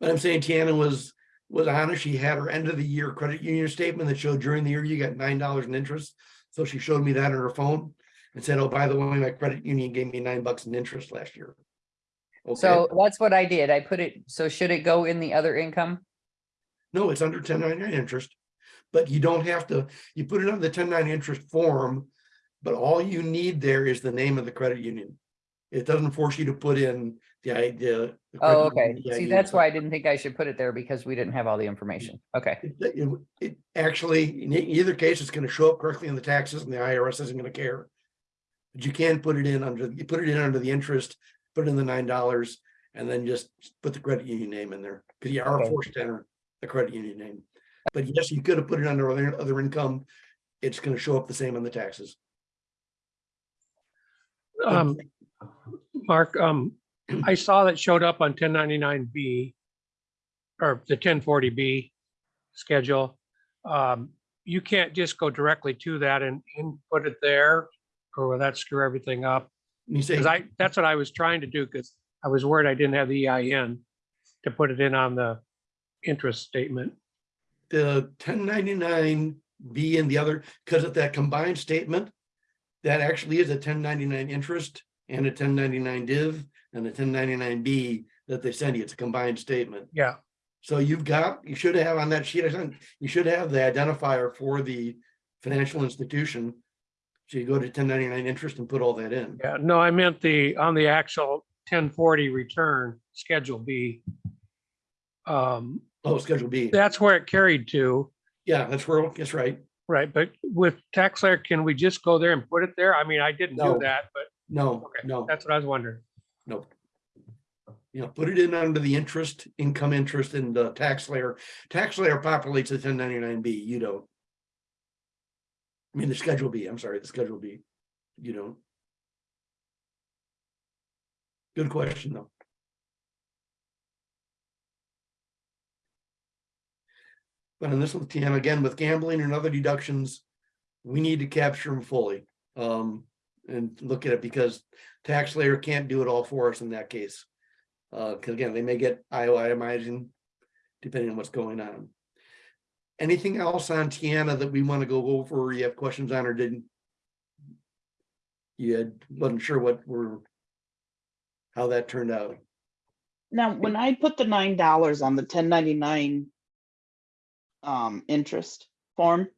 Speaker 1: But I'm saying Tiana was, was honest. She had her end of the year credit union statement that showed during the year you got nine dollars in interest. So she showed me that on her phone and said, oh, by the way, my credit union gave me nine bucks in interest last year. Okay,
Speaker 8: so that's what I did. I put it, so should it go in the other income?
Speaker 1: no, it's under ten ninety-nine interest. But you don't have to, you put it on the ten nine interest form, but all you need there is the name of the credit union. It doesn't force you to put in the idea.
Speaker 8: Oh, okay. See, that's why I didn't think I should put it there because we didn't have all the information. Okay,
Speaker 1: It, it- it actually, in either case, it's gonna show up correctly in the taxes and the IRS isn't gonna care. But you can put it in under, you put it in under the interest, put in the nine dollars, and then just put the credit union name in there, because you are
Speaker 8: Okay.
Speaker 1: forced to enter the credit union name. But yes, you could have put it under other, other income, it's gonna show up the same on the taxes.
Speaker 3: Um, Mark, um, I saw that showed up on ten ninety-nine B or the ten forty B schedule. Um, you can't just go directly to that and input it there or will that screw everything up?
Speaker 1: You say,
Speaker 3: Cause I, that's what I was trying to do because I was worried I didn't have the EIN to put it in on the interest statement.
Speaker 1: the ten ninety-nine B and the other, because of that combined statement. That actually is a ten ninety-nine interest and a ten ninety-nine div and a ten ninety-nine B that they send you. It's a combined statement.
Speaker 3: Yeah,
Speaker 1: So you've got, you should have on that sheet, I sent, you should have the identifier for the financial institution. So you go to ten ninety-nine interest and put all that in.
Speaker 3: yeah. No, I meant the, on the actual ten forty return, Schedule B. Um,
Speaker 1: Oh, Schedule B.
Speaker 3: that's where it carried to.
Speaker 1: Yeah, that's where, that's right.
Speaker 3: Right, but with TaxSlayer, can we just go there and put it there? I mean, I didn't
Speaker 1: No.
Speaker 3: do that, but
Speaker 1: No,
Speaker 3: okay,
Speaker 1: no,
Speaker 3: that's what I was wondering.
Speaker 1: no. You know, put it in under the interest, income interest and the TaxSlayer. Tax layer populates the ten ninety-nine B, you don't. I mean, the Schedule B, I'm sorry, the Schedule B, you don't. Good question, though. But in this one, Tiana, again, with gambling and other deductions, we need to capture them fully. Um, and look at it because TaxSlayer can't do it all for us in that case. Uh, cause again, they may get itemizing depending on what's going on. Anything else on Tiana that we want to go over, or you have questions on or didn't? You had, wasn't sure what were, how that turned out.
Speaker 6: Now, when I put the nine dollars on the ten ninety-nine um, interest form,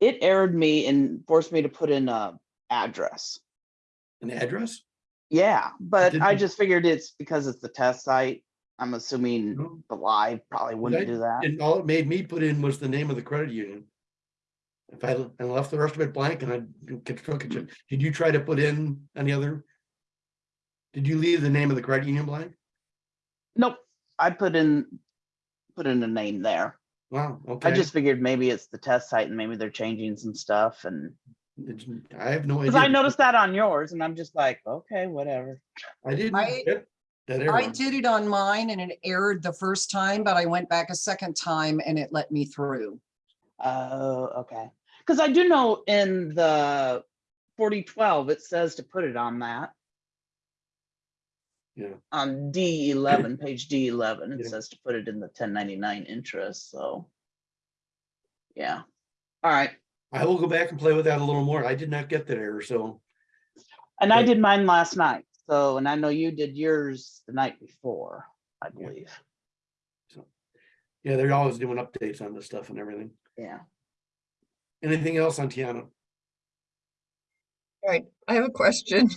Speaker 6: it errored me and forced me to put in a address.
Speaker 1: An address?
Speaker 6: Yeah, but I
Speaker 1: didn't-
Speaker 6: just figured it's because it's the test site. I'm assuming
Speaker 1: No.
Speaker 6: the live probably wouldn't do that.
Speaker 1: And all it made me put in was the name of the credit union. If I, and left the rest of it blank and I could, could- did you try to put in any other? Did you leave the name of the credit union blank?
Speaker 6: Nope, I put in, put in a name there.
Speaker 1: Wow, okay.
Speaker 6: I just figured maybe it's the test site and maybe they're changing some stuff and,
Speaker 1: I have no idea.
Speaker 6: because I noticed that on yours and I'm just like, okay, whatever.
Speaker 1: I didn't.
Speaker 9: I-
Speaker 1: get That
Speaker 9: I did it on mine and it errored the first time, but I went back a second time and it let me through.
Speaker 6: Oh, okay. Because I do know in the forty twelve, it says to put it on that.
Speaker 1: Yeah.
Speaker 6: On D eleven, page D eleven, it
Speaker 1: Yeah.
Speaker 6: says to put it in the ten ninety-nine interest, so. Yeah, all right.
Speaker 1: I will go back and play with that a little more. I did not get that error, so
Speaker 6: And I did mine last night, so, and I know you did yours the night before, I
Speaker 1: Yeah.
Speaker 6: So,
Speaker 1: yeah, they're always doing updates on this stuff and everything.
Speaker 6: Yeah.
Speaker 1: Anything else on Tiana?
Speaker 7: All right, I have a question.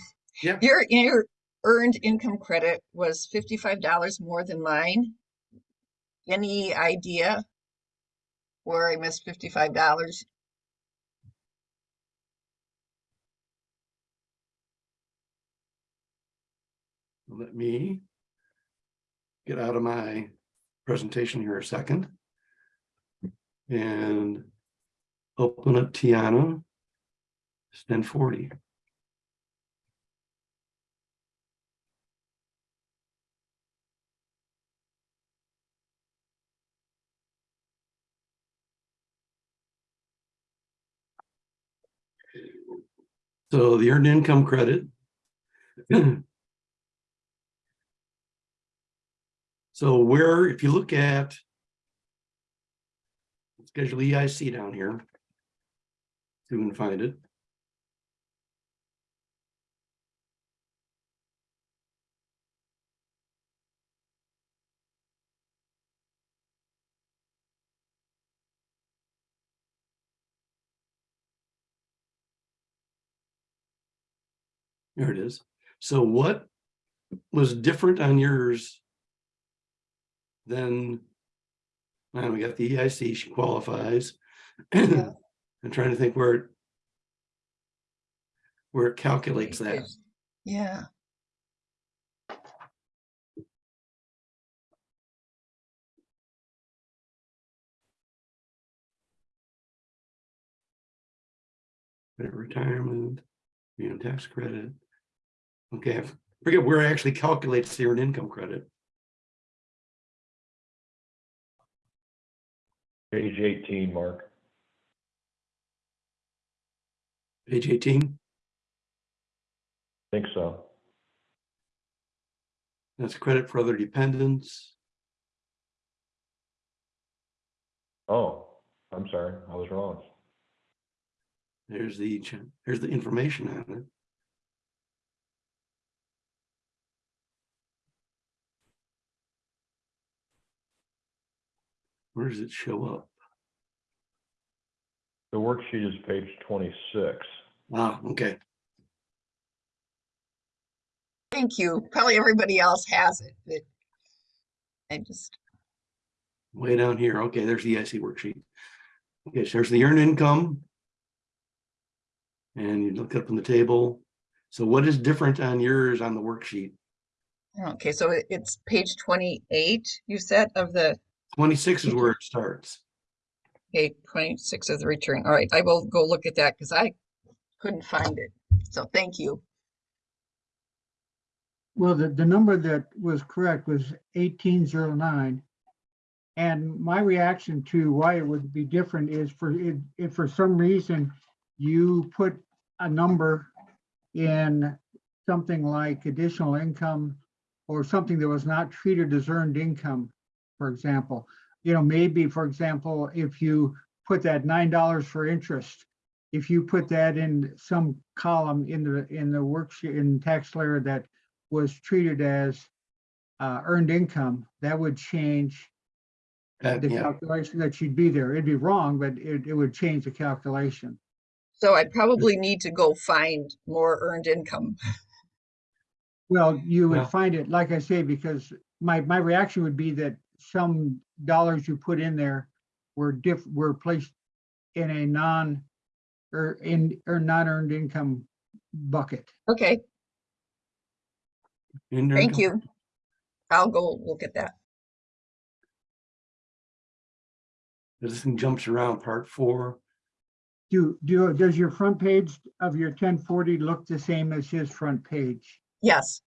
Speaker 1: Yeah.
Speaker 7: Your, your earned income credit was fifty-five dollars more than mine. Any idea where I missed fifty-five dollars?
Speaker 1: Let me get out of my presentation here a second. And open up Tiana. it's Ten forty. So the earned income credit. So where, if you look at schedule EIC down here, if we can find it. There it is. So what was different on yours than now we got the EIC, she qualifies.
Speaker 7: Yeah.
Speaker 1: I'm trying to think where it where it calculates that.
Speaker 7: Yeah,
Speaker 1: Retirement, you know, tax credit. Okay, I forget where it actually calculates the earned income credit.
Speaker 5: Page eighteen, Mark.
Speaker 1: Page eighteen,
Speaker 5: Think so.
Speaker 1: that's credit for other dependents.
Speaker 5: Oh, I'm sorry, I was wrong.
Speaker 1: There's the, there's the information on it. Where does it show up?
Speaker 5: The worksheet is page twenty-six.
Speaker 1: Ah, okay,
Speaker 7: thank you. Probably everybody else has it, but I just,
Speaker 1: way down here. Okay, there's the EIC worksheet. Okay, so there's the earned income. And you look up in the table. So what is different on yours on the worksheet?
Speaker 7: okay, so it's page twenty-eight, you said, of the,
Speaker 1: Twenty-six is where it starts.
Speaker 7: okay, twenty-six of the return. All right, I will go look at that because I couldn't find it. So thank you.
Speaker 2: Well, the, the number that was correct was eighteen zero nine. And my reaction to why it would be different is for, if, if for some reason you put a number in something like additional income or something that was not treated as earned income, for example, you know, maybe, for example, if you put that nine dollars for interest, if you put that in some column in the, in the worksheet, in TaxSlayer that was treated as uh, earned income, that would change
Speaker 1: That-
Speaker 2: the
Speaker 1: yeah,
Speaker 2: calculation that should be there. It'd be wrong, but it, it would change the calculation.
Speaker 7: So I probably need to go find more earned income.
Speaker 2: Well, you
Speaker 1: Well-
Speaker 2: would find it, like I say, because my, my reaction would be that some dollars you put in there were diff, were placed in a non, or in, or non-earned income bucket.
Speaker 7: Okay,
Speaker 1: earned
Speaker 7: thank you. I'll go look at that.
Speaker 1: This thing jumps around part four.
Speaker 2: Do, do, does your front page of your ten forty look the same as his front page?
Speaker 7: Yes,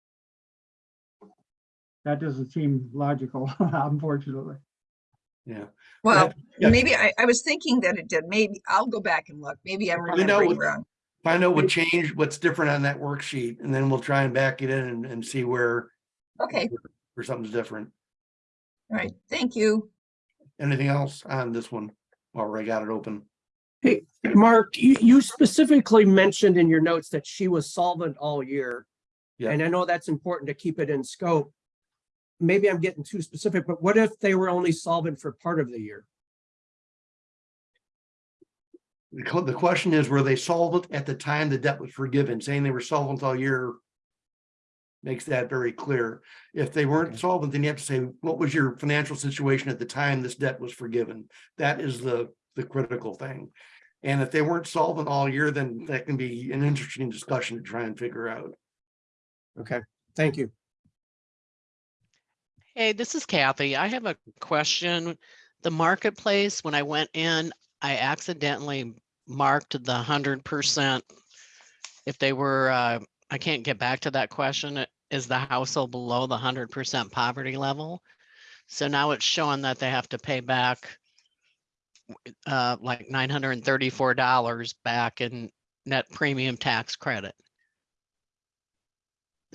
Speaker 2: That doesn't seem logical, unfortunately.
Speaker 1: Yeah.
Speaker 7: Well,
Speaker 1: yeah.
Speaker 7: maybe I, I was thinking that it did. Maybe I'll go back and look. Maybe I'm
Speaker 1: Find out
Speaker 7: remembering
Speaker 1: what-
Speaker 7: wrong.
Speaker 1: Find out what changed, what's different on that worksheet, and then we'll try and back it in and, and see where,
Speaker 7: Okay,
Speaker 1: where something's different.
Speaker 7: all right. Thank you.
Speaker 1: Anything else on this one? Already got it open.
Speaker 9: Hey, Mark, you, you specifically mentioned in your notes that she was solvent all year.
Speaker 1: Yeah.
Speaker 9: And I know that's important to keep it in scope. Maybe I'm getting too specific, but what if they were only solvent for part of the year?
Speaker 1: The, the question is, were they solvent at the time the debt was forgiven? Saying they were solvent all year makes that very clear. If they weren't
Speaker 9: Okay.
Speaker 1: solvent, then you have to say, what was your financial situation at the time this debt was forgiven? That is the, the critical thing. And if they weren't solvent all year, then that can be an interesting discussion to try and figure out.
Speaker 9: Okay, thank you.
Speaker 10: Hey, this is Kathy. I have a question. The marketplace, when I went in, I accidentally marked the hundred percent. If they were, uh, I can't get back to that question. Is the household below the hundred percent poverty level? So now it's showing that they have to pay back uh, like nine hundred and thirty-four dollars back in net premium tax credit.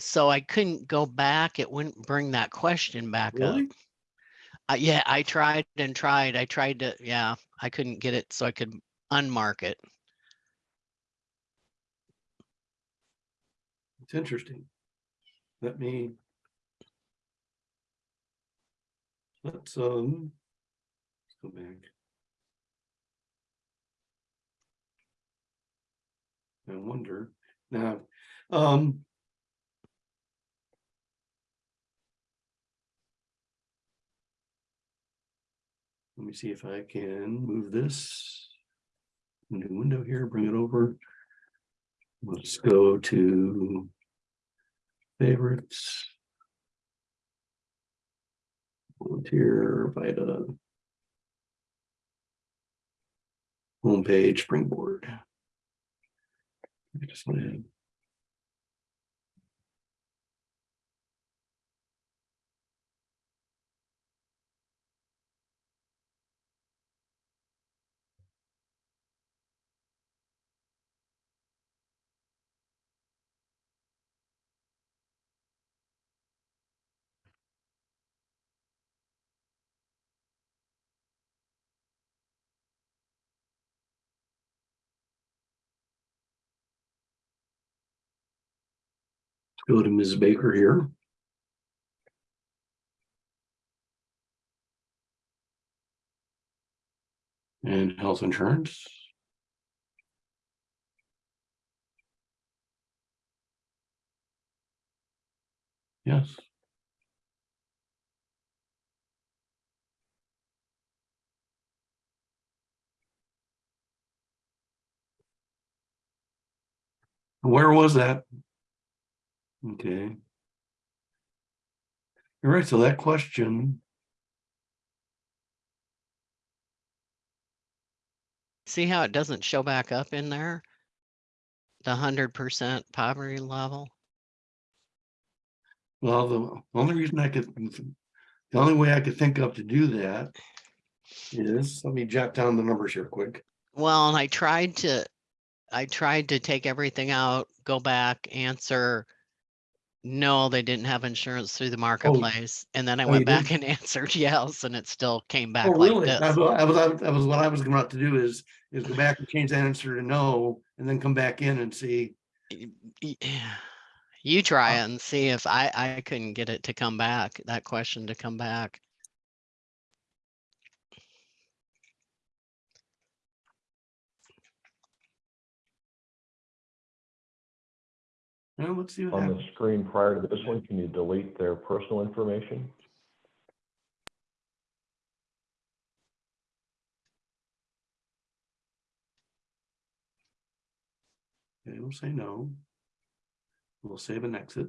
Speaker 10: So I couldn't go back. It wouldn't bring that question back up.
Speaker 1: Really?
Speaker 10: Uh, yeah, I tried and tried. I tried to, yeah, I couldn't get it so I could unmark it.
Speaker 1: It's interesting. Let me. Let's, um. Let's go back. I wonder, now, um. Let me see if I can move this. New window here, bring it over. Let's go to favorites. Volunteer, Vita. Homepage, Springboard. I just want to. Go to Ms. Baker here. And health insurance. Yes. Where was that? Okay. All right, so that question,
Speaker 10: See how it doesn't show back up in there? The hundred percent poverty level?
Speaker 1: well, the only reason I could, the only way I could think of to do that is, let me jot down the numbers here quick.
Speaker 10: Well, and I tried to, I tried to take everything out, go back, answer. No, they didn't have insurance through the oh, marketplace. And then I
Speaker 1: Oh, you
Speaker 10: went back and answered yes, and it still came oh, back
Speaker 1: Oh,
Speaker 10: like
Speaker 1: really?
Speaker 10: this.
Speaker 1: That was, that was, that was what I was going to do is, is go back and change that answer to no, and then come back in and see.
Speaker 10: You try it and see if I, I couldn't get it to come back, that question to come back.
Speaker 1: Well, let's see what
Speaker 5: On the
Speaker 1: happens.
Speaker 5: screen prior to this one, can you delete their personal information?
Speaker 1: Okay, we'll say no. We'll save and exit.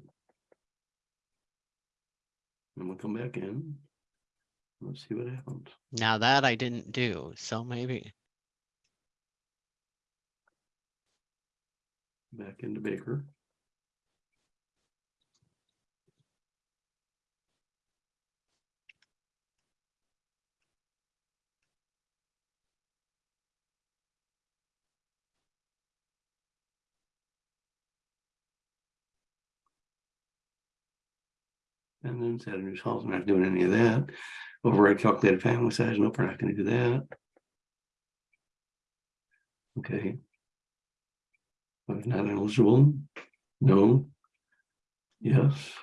Speaker 1: And we'll come back in. Let's see what happens.
Speaker 10: Now that I didn't do, so maybe,
Speaker 1: Back into Baker. And then new house, I'm not doing any of that. Override calculated family size, nope, we're not gonna do that. Okay. Not eligible, no. Yes,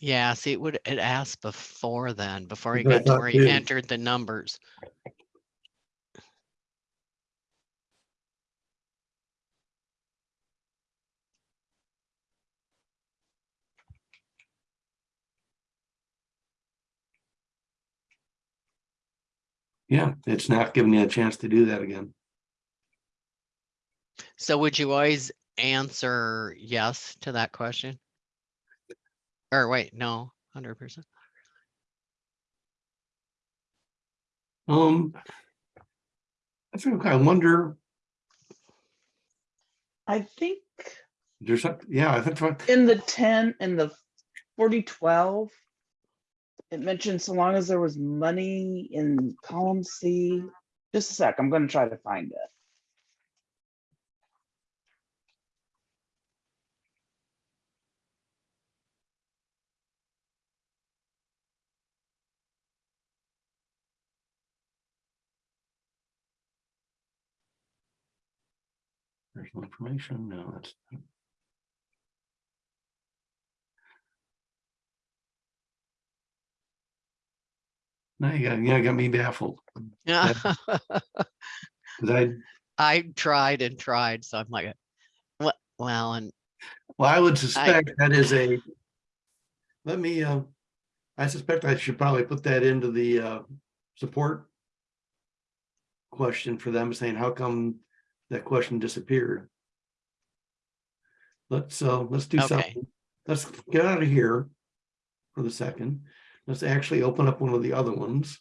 Speaker 10: Yeah, see, it would, it asked before then, before he
Speaker 1: That's what I
Speaker 10: got to where he entered the numbers.
Speaker 1: Yeah, it's not giving you a chance to do that again.
Speaker 10: So would you always answer yes to that question? Or wait, no, hundred percent.
Speaker 1: Um. I think, I wonder,
Speaker 6: I think
Speaker 1: there's, some- yeah, I think,
Speaker 6: in the ten, in the forty twelve, it mentioned so long as there was money in column C. Just a sec, I'm gonna try to find it.
Speaker 1: there's no information, no, that's. Now you got, yeah, got me baffled,
Speaker 10: Yeah.
Speaker 1: 'cause I,
Speaker 10: I tried and tried, so I'm like, what, well, and
Speaker 1: well, I would suspect that is a. Let me, uh, I suspect I should probably put that into the, uh, support. Question for them saying, how come that question disappeared? Let's, uh, let's do
Speaker 10: Okay.
Speaker 1: something. Let's get out of here. For the second, let's actually open up one of the other ones.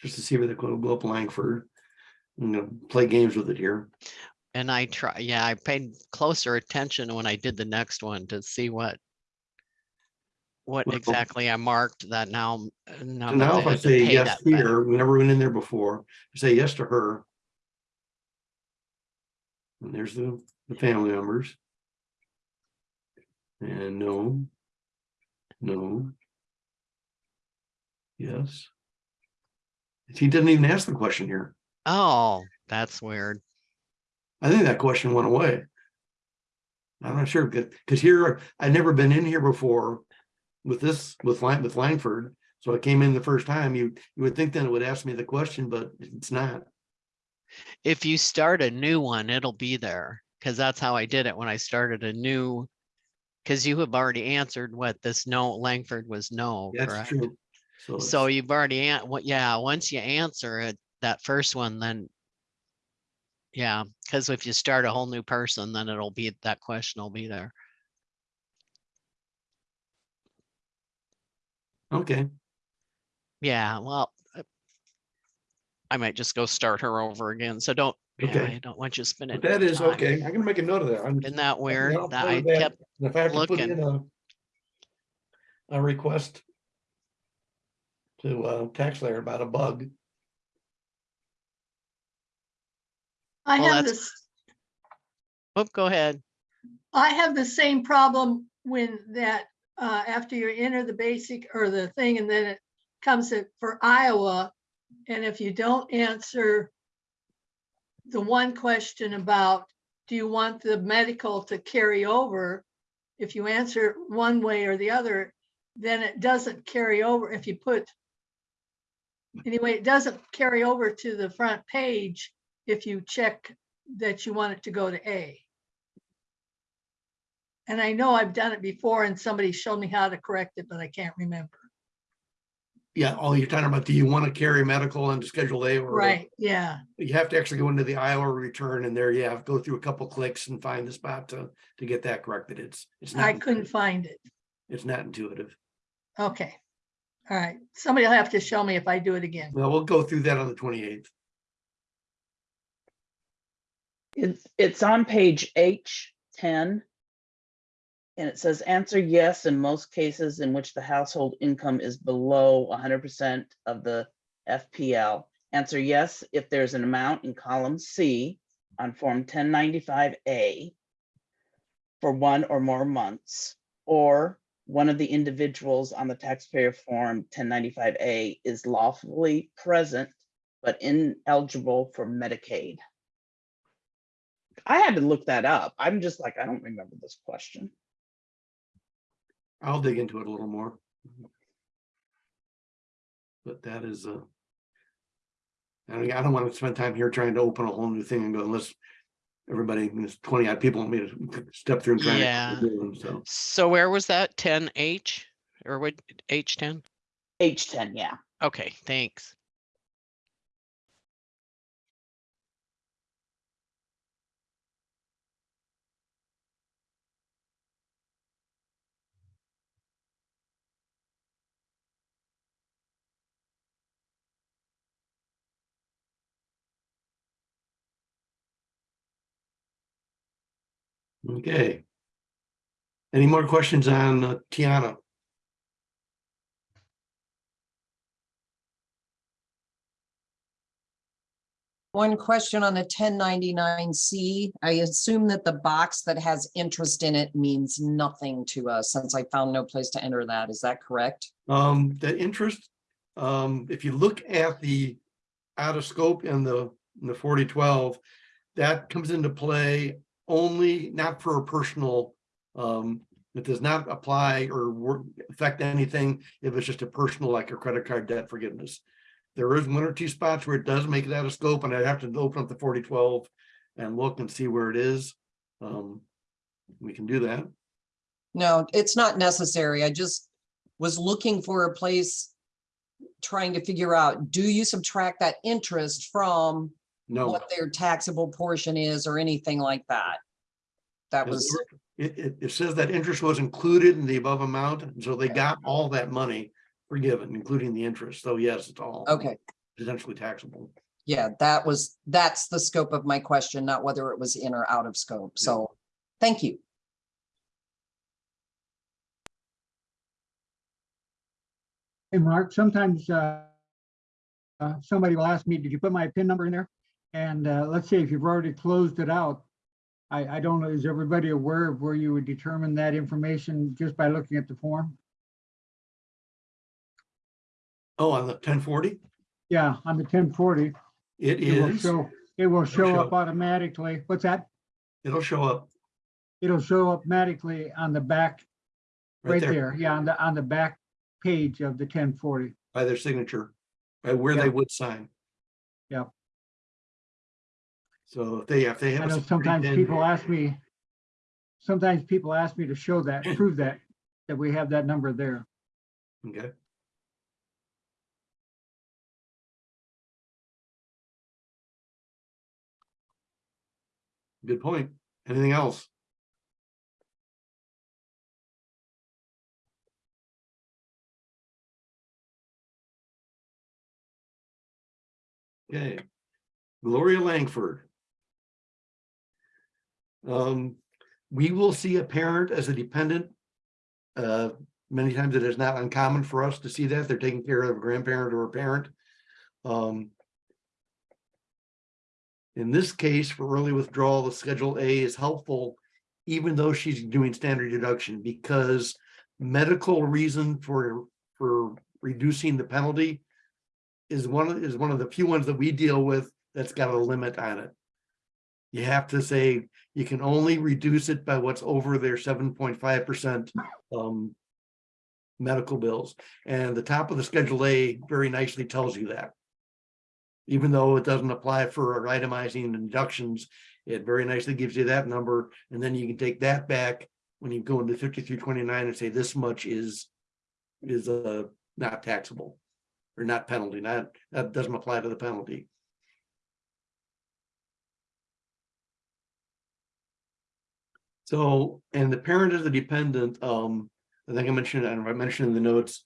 Speaker 1: Just to see where they're gonna go up Langford. I'm gonna play games with it here.
Speaker 10: And I try, yeah, I paid closer attention when I did the next one to see what. What
Speaker 1: Well-
Speaker 10: exactly I marked that now. uh, Now
Speaker 1: now if I say yes here, we never went in there before, say yes to her. And there's the, the family members. And no. No. Yes. He didn't even ask the question here.
Speaker 10: Oh, that's weird.
Speaker 1: I think that question went away. I'm not sure, because here, I'd never been in here before with this, with Lang, with Langford. So I came in the first time, you, you would think then it would ask me the question, but it's not.
Speaker 10: If you start a new one, it'll be there, because that's how I did it when I started a new. Because you have already answered what this no, Langford was no,
Speaker 1: That's
Speaker 10: correct?
Speaker 1: true. So,
Speaker 10: So
Speaker 1: it's-
Speaker 10: you've already, an- what, yeah, once you answer it, that first one, then. Yeah, because if you start a whole new person, then it'll be, that question will be there.
Speaker 1: okay,
Speaker 10: Yeah, well. uh, I might just go start her over again, so don't, yeah,
Speaker 1: Okay.
Speaker 10: I don't want you spending.
Speaker 1: but that is
Speaker 10: time.
Speaker 1: okay. I'm gonna make a note of that. I'm-
Speaker 10: Isn't that weird? That I
Speaker 1: it back.
Speaker 10: kept,
Speaker 1: And If I have to put in a. A request. To uh TaxSlayer about a bug.
Speaker 11: I
Speaker 10: Well,
Speaker 11: have
Speaker 10: that's-
Speaker 11: this,
Speaker 10: oh, go ahead.
Speaker 11: I have the same problem when that, uh, after you enter the basic or the thing and then it comes in for Iowa. And if you don't answer the one question about, do you want the medical to carry over? If you answer one way or the other, then it doesn't carry over if you put anyway, it doesn't carry over to the front page if you check that you want it to go to A. And I know I've done it before and somebody showed me how to correct it, but I can't remember.
Speaker 1: Yeah, all you're talking about, do you want to carry medical into Schedule A or?
Speaker 11: Right, yeah,
Speaker 1: You have to actually go into the Iowa return and there you have, to go through a couple clicks and find the spot to, to get that corrected. It's, it's not.
Speaker 11: I couldn't find it.
Speaker 1: It's not intuitive.
Speaker 11: Okay. All right, somebody will have to show me if I do it again.
Speaker 1: Well, we'll go through that on the twenty eighth.
Speaker 6: It's, it's on page H ten. And it says answer yes in most cases in which the household income is below hundred percent of the FPL. Answer yes if there's an amount in column C on Form ten ninety-five A for one or more months, or one of the individuals on the taxpayer form ten ninety-five A is lawfully present but ineligible for Medicaid. I had to look that up. I'm just like, I don't remember this question.
Speaker 1: I'll dig into it a little more. But that is a, I, I mean, I don't want to spend time here trying to open a whole new thing and go unless everybody, there's twenty odd people want me to step through and try.
Speaker 10: Yeah.
Speaker 1: to So,
Speaker 10: So where was that? Ten H or what, H ten?
Speaker 6: H ten, yeah.
Speaker 10: Okay, thanks.
Speaker 1: Okay. Any more questions on uh, Tiana?
Speaker 12: One question on the ten ninety-nine C. I assume that the box that has interest in it means nothing to us since I found no place to enter that. Is that correct?
Speaker 1: Um, the interest, um, if you look at the out of scope in the, in the forty twelve, that comes into play only not for a personal, um, it does not apply or work, affect anything if it's just a personal, like a credit card debt forgiveness. There is one or two spots where it does make it out of scope and I'd have to open up the forty twelve and look and see where it is. Um, we can do that.
Speaker 12: No, it's not necessary. I just was looking for a place trying to figure out, do you subtract that interest from
Speaker 1: No.
Speaker 12: what their taxable portion is or anything like that? That was,
Speaker 1: It, it, it says that interest was included in the above amount, and so they got all that money forgiven, including the interest. So yes, it's all.
Speaker 12: okay,
Speaker 1: Potentially taxable.
Speaker 12: yeah, that was, that's the scope of my question, not whether it was in or out of scope. So, thank you.
Speaker 2: Hey, Mark, sometimes uh, uh, somebody will ask me, did you put my PIN number in there? And uh, let's say if you've already closed it out, I, I don't know, is everybody aware of where you would determine that information just by looking at the form?
Speaker 1: Oh, on the ten forty?
Speaker 2: Yeah, on the ten forty,
Speaker 1: It
Speaker 2: it will
Speaker 1: is,
Speaker 2: show, it will show
Speaker 1: show.
Speaker 2: up automatically. What's that?
Speaker 1: it'll show up
Speaker 2: It'll show up automatically on the back,
Speaker 1: right
Speaker 2: right
Speaker 1: there
Speaker 2: there, yeah, on the, on the back page of the ten forty.
Speaker 1: by their signature, by where they would sign.
Speaker 2: Yeah.
Speaker 1: So if they, if they have. a
Speaker 2: know sometimes people ask me, sometimes people ask me to show that, prove that, that we have that number there.
Speaker 1: Okay. Good point. Anything else? Okay, Gloria Langford. Um, we will see a parent as a dependent. Uh, many times it is not uncommon for us to see that they're taking care of a grandparent or a parent. Um. In this case, for early withdrawal, the Schedule A is helpful, even though she's doing standard deduction, because medical reason for, for reducing the penalty is one, is one of the few ones that we deal with that's got a limit on it. You have to say, you can only reduce it by what's over their seven point five percent um medical bills. And the top of the Schedule A very nicely tells you that. Even though it doesn't apply for itemizing deductions, it very nicely gives you that number, and then you can take that back when you go into fifty-three twenty-nine and say this much is is uh not taxable or not penalty, not, that doesn't apply to the penalty. So, and the parent is the dependent, um, I think I mentioned, I know I mentioned in the notes.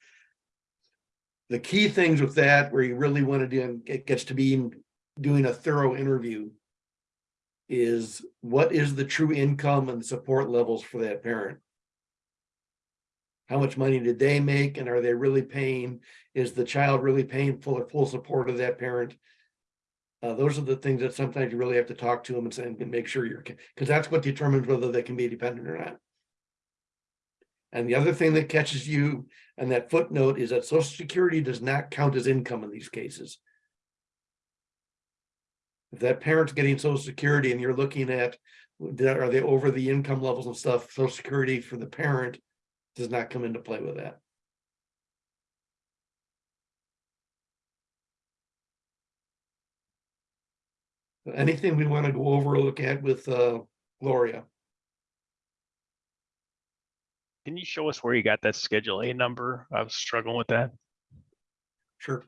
Speaker 1: The key things with that, where you really want to do, it gets to be doing a thorough interview. Is what is the true income and support levels for that parent? How much money did they make and are they really paying? Is the child really paying full, full support of that parent? Uh, those are the things that sometimes you really have to talk to them and say, and make sure you're, because that's what determines whether they can be dependent or not. And the other thing that catches you and that footnote is that social security does not count as income in these cases. If that parent's getting social security and you're looking at, are they over the income levels and stuff, social security for the parent does not come into play with that. Anything we want to go over or look at with uh Gloria?
Speaker 13: Can you show us where you got that Schedule A number? I was struggling with that.
Speaker 1: Sure.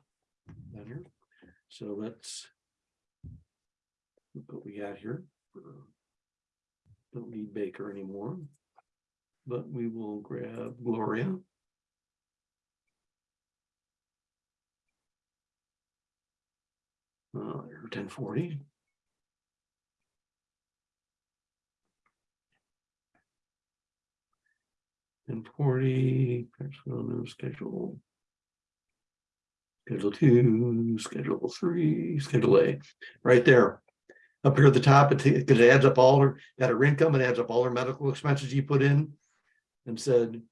Speaker 1: Down here. So let's. look What we got here. Don't need Baker anymore. But we will grab Gloria. Uh, ten forty. Forty, schedule. Schedule two, schedule three, schedule A, right there. Up here at the top, it, it adds up all her, got her income, it adds up all her medical expenses you put in. And said,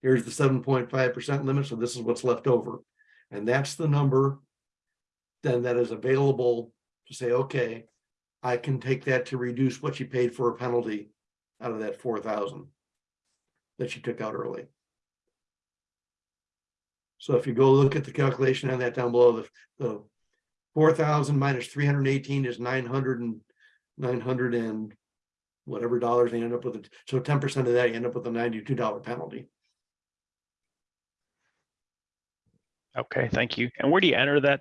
Speaker 1: here's the seven point five percent limit, so this is what's left over. And that's the number. Then that is available to say, okay, I can take that to reduce what you paid for a penalty out of that four thousand. That you took out early. So if you go look at the calculation on that down below, the, the four thousand minus three hundred and eighteen is nine hundred and nine hundred and whatever dollars they end up with. it. So ten percent of that, you end up with a ninety-two dollar penalty.
Speaker 13: Okay, thank you. And where do you enter that,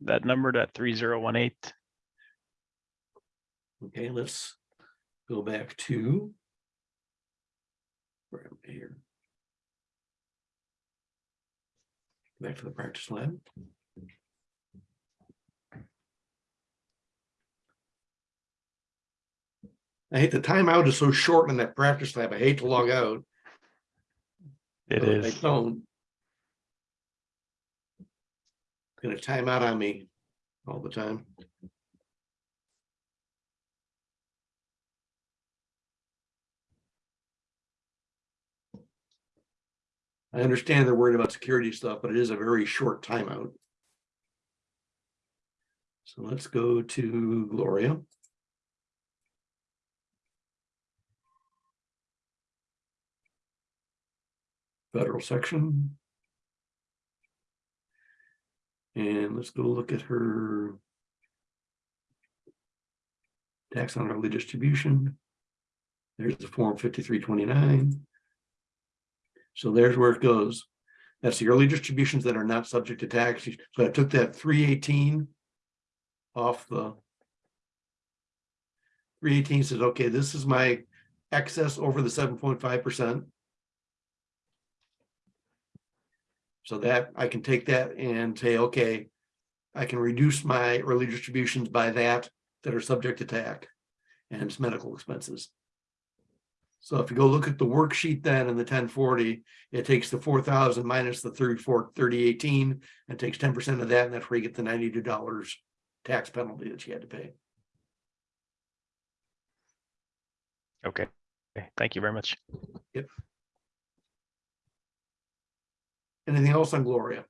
Speaker 13: that number, that three zero one eight?
Speaker 1: Okay, let's go back to. Am I here? Back to the practice lab. I hate the timeout is so short in that practice lab. I hate to log out.
Speaker 13: It
Speaker 1: is. I don't. Gonna time out on me all the time. I understand they're worried about security stuff, but it is a very short timeout. So let's go to Gloria. Federal section. And let's go look at her. Tax on early distribution. There's the form fifty-three twenty-nine. So there's where it goes. That's the early distributions that are not subject to tax. So I took that three eighteen off the three eighteen says, okay, this is my excess over the seven point five percent. So that I can take that and say, okay, I can reduce my early distributions by that that are subject to tax and it's medical expenses. So if you go look at the worksheet then in the ten forty, it takes the four thousand minus the thirty-four, thirty eighteen and takes ten percent of that, and that's where you get the ninety-two dollars tax penalty that you had to pay.
Speaker 13: Okay, Okay, thank you very much. Yep.
Speaker 1: Anything else on Gloria?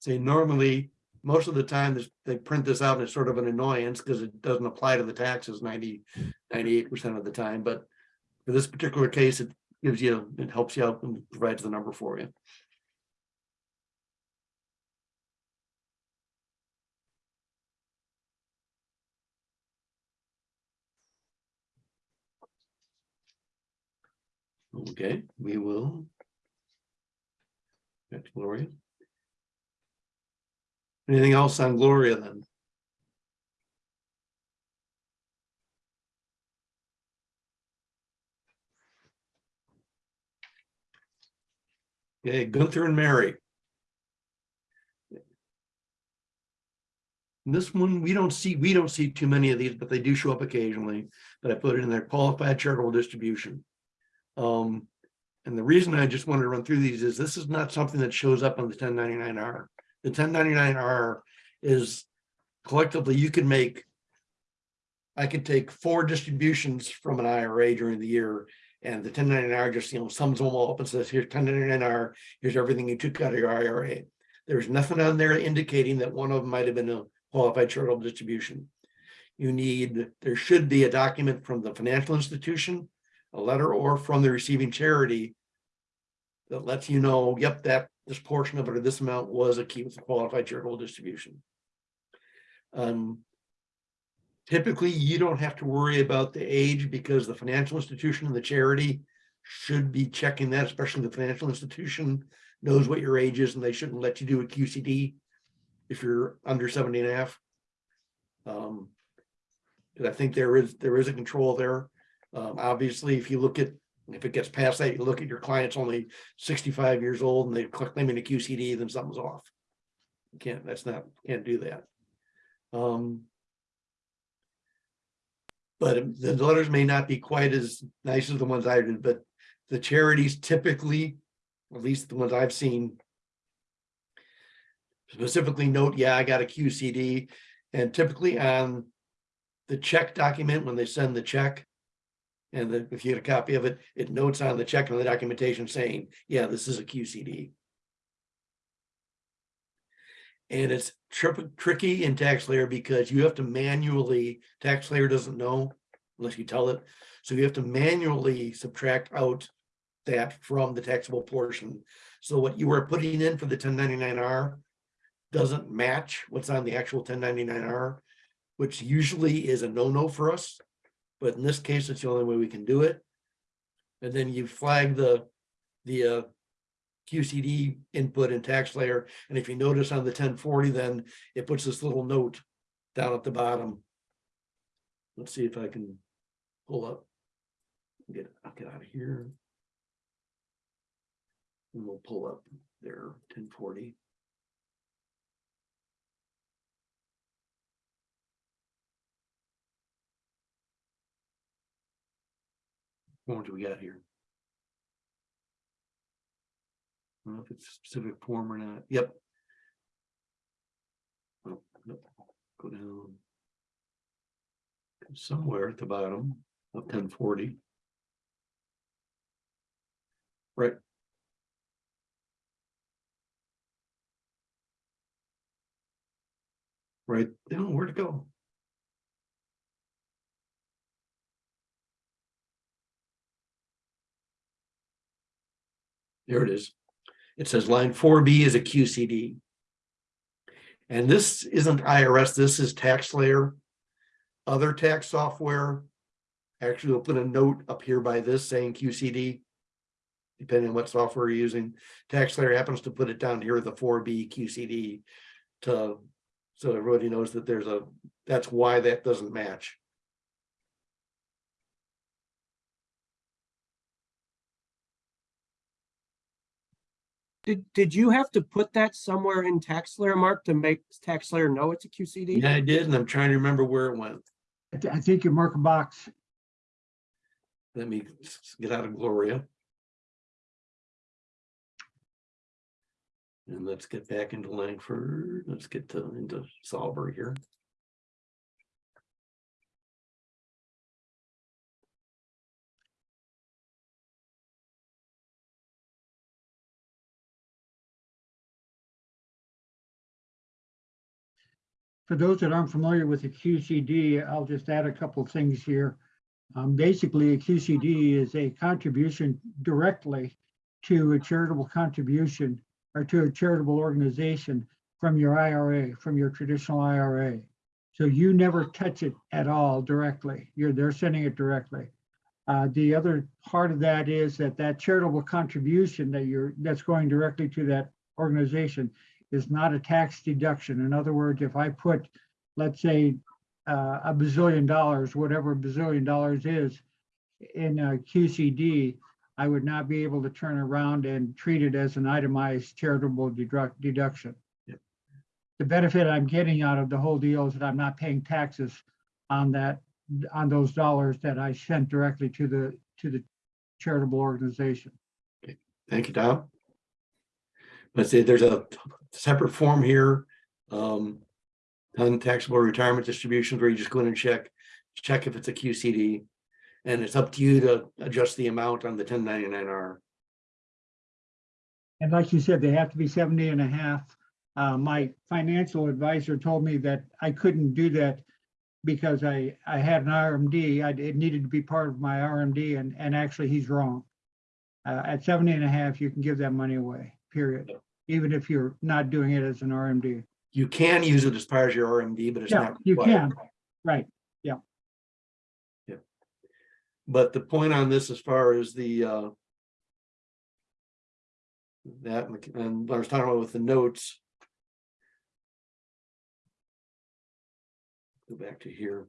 Speaker 1: Say normally, most of the time, this- they print this out and it's sort of an annoyance because it doesn't apply to the taxes 90, 98 percent of the time, but. For this particular case, it gives you, it helps you out and provides the number for you. Okay, we will. To Gloria. Anything else on Gloria then? Okay, Gunther and Mary. And This one, we don't see, we don't see too many of these, but they do show up occasionally, but I put it in there, qualified charitable distribution. Um, and the reason I just wanted to run through these is this is not something that shows up on the ten ninety-nine R. The ten ninety-nine R is collectively, you can make I could take four distributions from an IRA during the year and the ten ninety-nine R just, you know, sums them all up and says, here's ten ninety-nine R, here's everything you took out of your IRA. There's nothing on there indicating that one of them might have been a qualified charitable distribution. You need, there should be a document from the financial institution, a letter or from the receiving charity that lets you know, yep, that this portion of it or this amount was a key with a qualified charitable distribution. Um, typically, you don't have to worry about the age because the financial institution and the charity should be checking that, especially the financial institution knows what your age is and they shouldn't let you do a QCD if you're under 70 and a half. Um, I think there is, there is a control there. Um, obviously, if you look at, if it gets past that, you look at your client's only sixty-five years old and they're claiming a QCD, then something's off. You can't, that's not, can't do that. Um. But the letters may not be quite as nice as the ones I did, but the charities typically, at least the ones I've seen. Specifically note, yeah, I got a QCD and typically on the check document, when they send the check. And then if you get a copy of it, it notes on the check and the documentation saying, yeah, this is a QCD. And it's tricky, tricky in TaxSlayer because you have to manually, TaxSlayer doesn't know unless you tell it. So you have to manually subtract out that from the taxable portion. So what you are putting in for the ten ninety-nine R doesn't match what's on the actual ten ninety-nine R, which usually is a no-no for us but in this case, it's the only way we can do it. And then you flag the, the uh, QCD input and TaxSlayer. And if you notice on the 1040, then it puts this little note down at the bottom. Let's see if I can pull up. Get, I'll get out of here. And we'll pull up there, 1040. forms we got here. I don't know if it's a specific form or not. Yep. Oh, nope. Go down somewhere at the bottom of 1040. Right. Right. Now, where'd it go? There it is. It says line four B is a QCD. And this isn't IRS, this is TaxSlayer. Other tax software. Actually, we'll put a note up here by this saying QCD. Depending on what software you're using, TaxSlayer happens to put it down here, the four B QCD. To, so everybody knows that there's a, that's why that doesn't match.
Speaker 9: Did, did you have to put that somewhere in TaxSlayer, Mark, to make TaxSlayer know it's a QCD?
Speaker 1: Yeah, I did, and I'm trying to remember where it went.
Speaker 2: I thi- I think you mark a box.
Speaker 1: Let me get out of Gloria. And let's get back into Langford. Let's get to, into Solver here.
Speaker 2: For those that aren't familiar with the QCD, I'll just add a couple of things here. Um, basically, a QCD is a contribution directly to a charitable contribution or to a charitable organization from your IRA, from your traditional IRA. So you never touch it at all directly. You're, they're sending it directly. Uh, the other part of that is that that charitable contribution that you're, that's going directly to that organization is not a tax deduction. In other words, if I put, let's say, uh, a bazillion dollars, whatever a bazillion dollars is, in a QCD, I would not be able to turn around and treat it as an itemized charitable deduct, deduction. the benefit I'm getting out of the whole deal is that I'm not paying taxes on that, on those dollars that I sent directly to the, to the charitable organization.
Speaker 1: Thank you, Tom. Let's see, there's a separate form here. Um, taxable retirement distributions where you just go in and check, check if it's a QCD. And it's up to you to adjust the amount on the ten ninety-nine R.
Speaker 2: And like you said, they have to be 70 and a half. Uh, my financial advisor told me that I couldn't do that because I, I had an RMD. I, it needed to be part of my RMD and, and actually he's wrong. Uh, at 70 and a half, you can give that money away, period. Even if you're not doing it as an RMD.
Speaker 1: You can use it as part of your RMD, but it's
Speaker 2: Yeah,
Speaker 1: not.
Speaker 2: you
Speaker 1: required.
Speaker 2: can, right. Yeah. Yeah.
Speaker 1: But the point on this as far as the uh. That and I was talking about with the notes. Go back to here.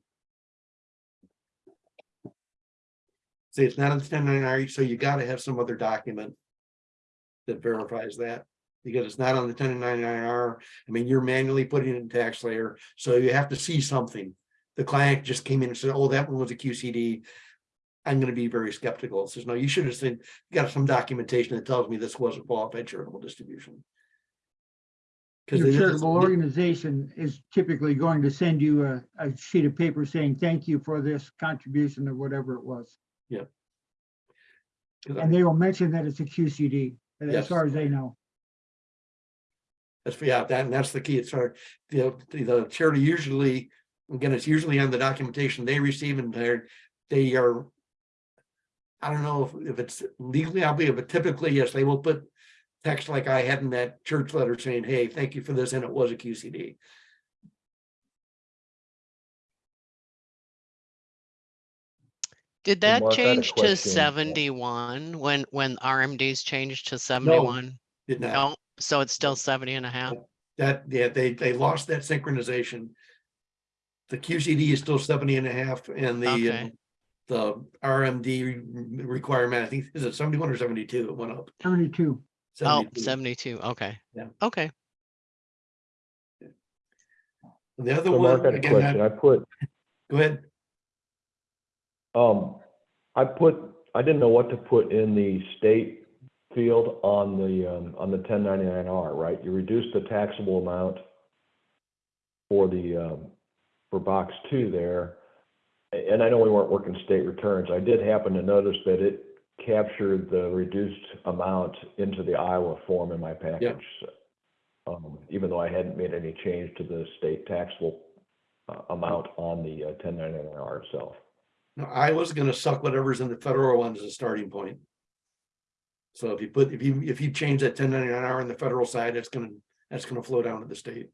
Speaker 1: See, it's not the ten ninety-nine, so you gotta have some other document. That verifies that, because it's not on the ten ninety-nine R, I mean, you're manually putting it in TaxSlayer, so you have to see something. The client just came in and said, oh, that one was a QCD. I'm gonna be very skeptical. It says, no, you should have seen, got some documentation that tells me this was a qualified charitable distribution. Because
Speaker 2: Your charitable organization is typically going to send you a, a sheet of paper saying, thank you for this contribution or whatever it was. Yeah. And they will mention that it's a QCD, as
Speaker 1: Yes.
Speaker 2: far as they know.
Speaker 1: That's, yeah, that, and that's the key. It's our, the, the charity usually, again, it's usually on the documentation they receive and they're, they are. I don't know if, if it's legally obligated, but typically, yes, they will put text like I had in that church letter saying, hey, thank you for this, and it was a QCD.
Speaker 10: Did that
Speaker 5: Mark, I had a
Speaker 10: change to
Speaker 5: question.
Speaker 10: seventy-one when, when RMDs changed to seventy-one?
Speaker 1: Did not,
Speaker 10: No, so it's still 70 and a half.
Speaker 1: that, yeah, they, they lost that synchronization. The QCD is still 70 and a half and the, uh,
Speaker 10: Okay.
Speaker 1: the RMD requirement, I think, is it seventy-one or seventy-two? It went up.
Speaker 2: Seventy-two.
Speaker 10: Oh,
Speaker 1: 72.
Speaker 10: 72, okay.
Speaker 1: Yeah.
Speaker 10: Okay,
Speaker 1: The other
Speaker 5: So Mark, I
Speaker 1: one,
Speaker 5: had a
Speaker 1: again,
Speaker 5: question.
Speaker 1: that-
Speaker 5: I put,
Speaker 1: go ahead.
Speaker 5: Um, I put, I didn't know what to put in the state field on the, um, on the ten ninety-nine R, right? You reduced the taxable amount for the, um, for box two there. And I know we weren't working state returns. I did happen to notice that it captured the reduced amount into the Iowa form in my package. Um, even though I hadn't made any change to the state taxable, uh, amount on the uh, ten ninety-nine R itself.
Speaker 1: I was gonna suck whatever's in the federal one as a starting point. So if you put, if you, if you change that ten ninety-nine hour on the federal side, it's gonna, that's gonna flow down to the state.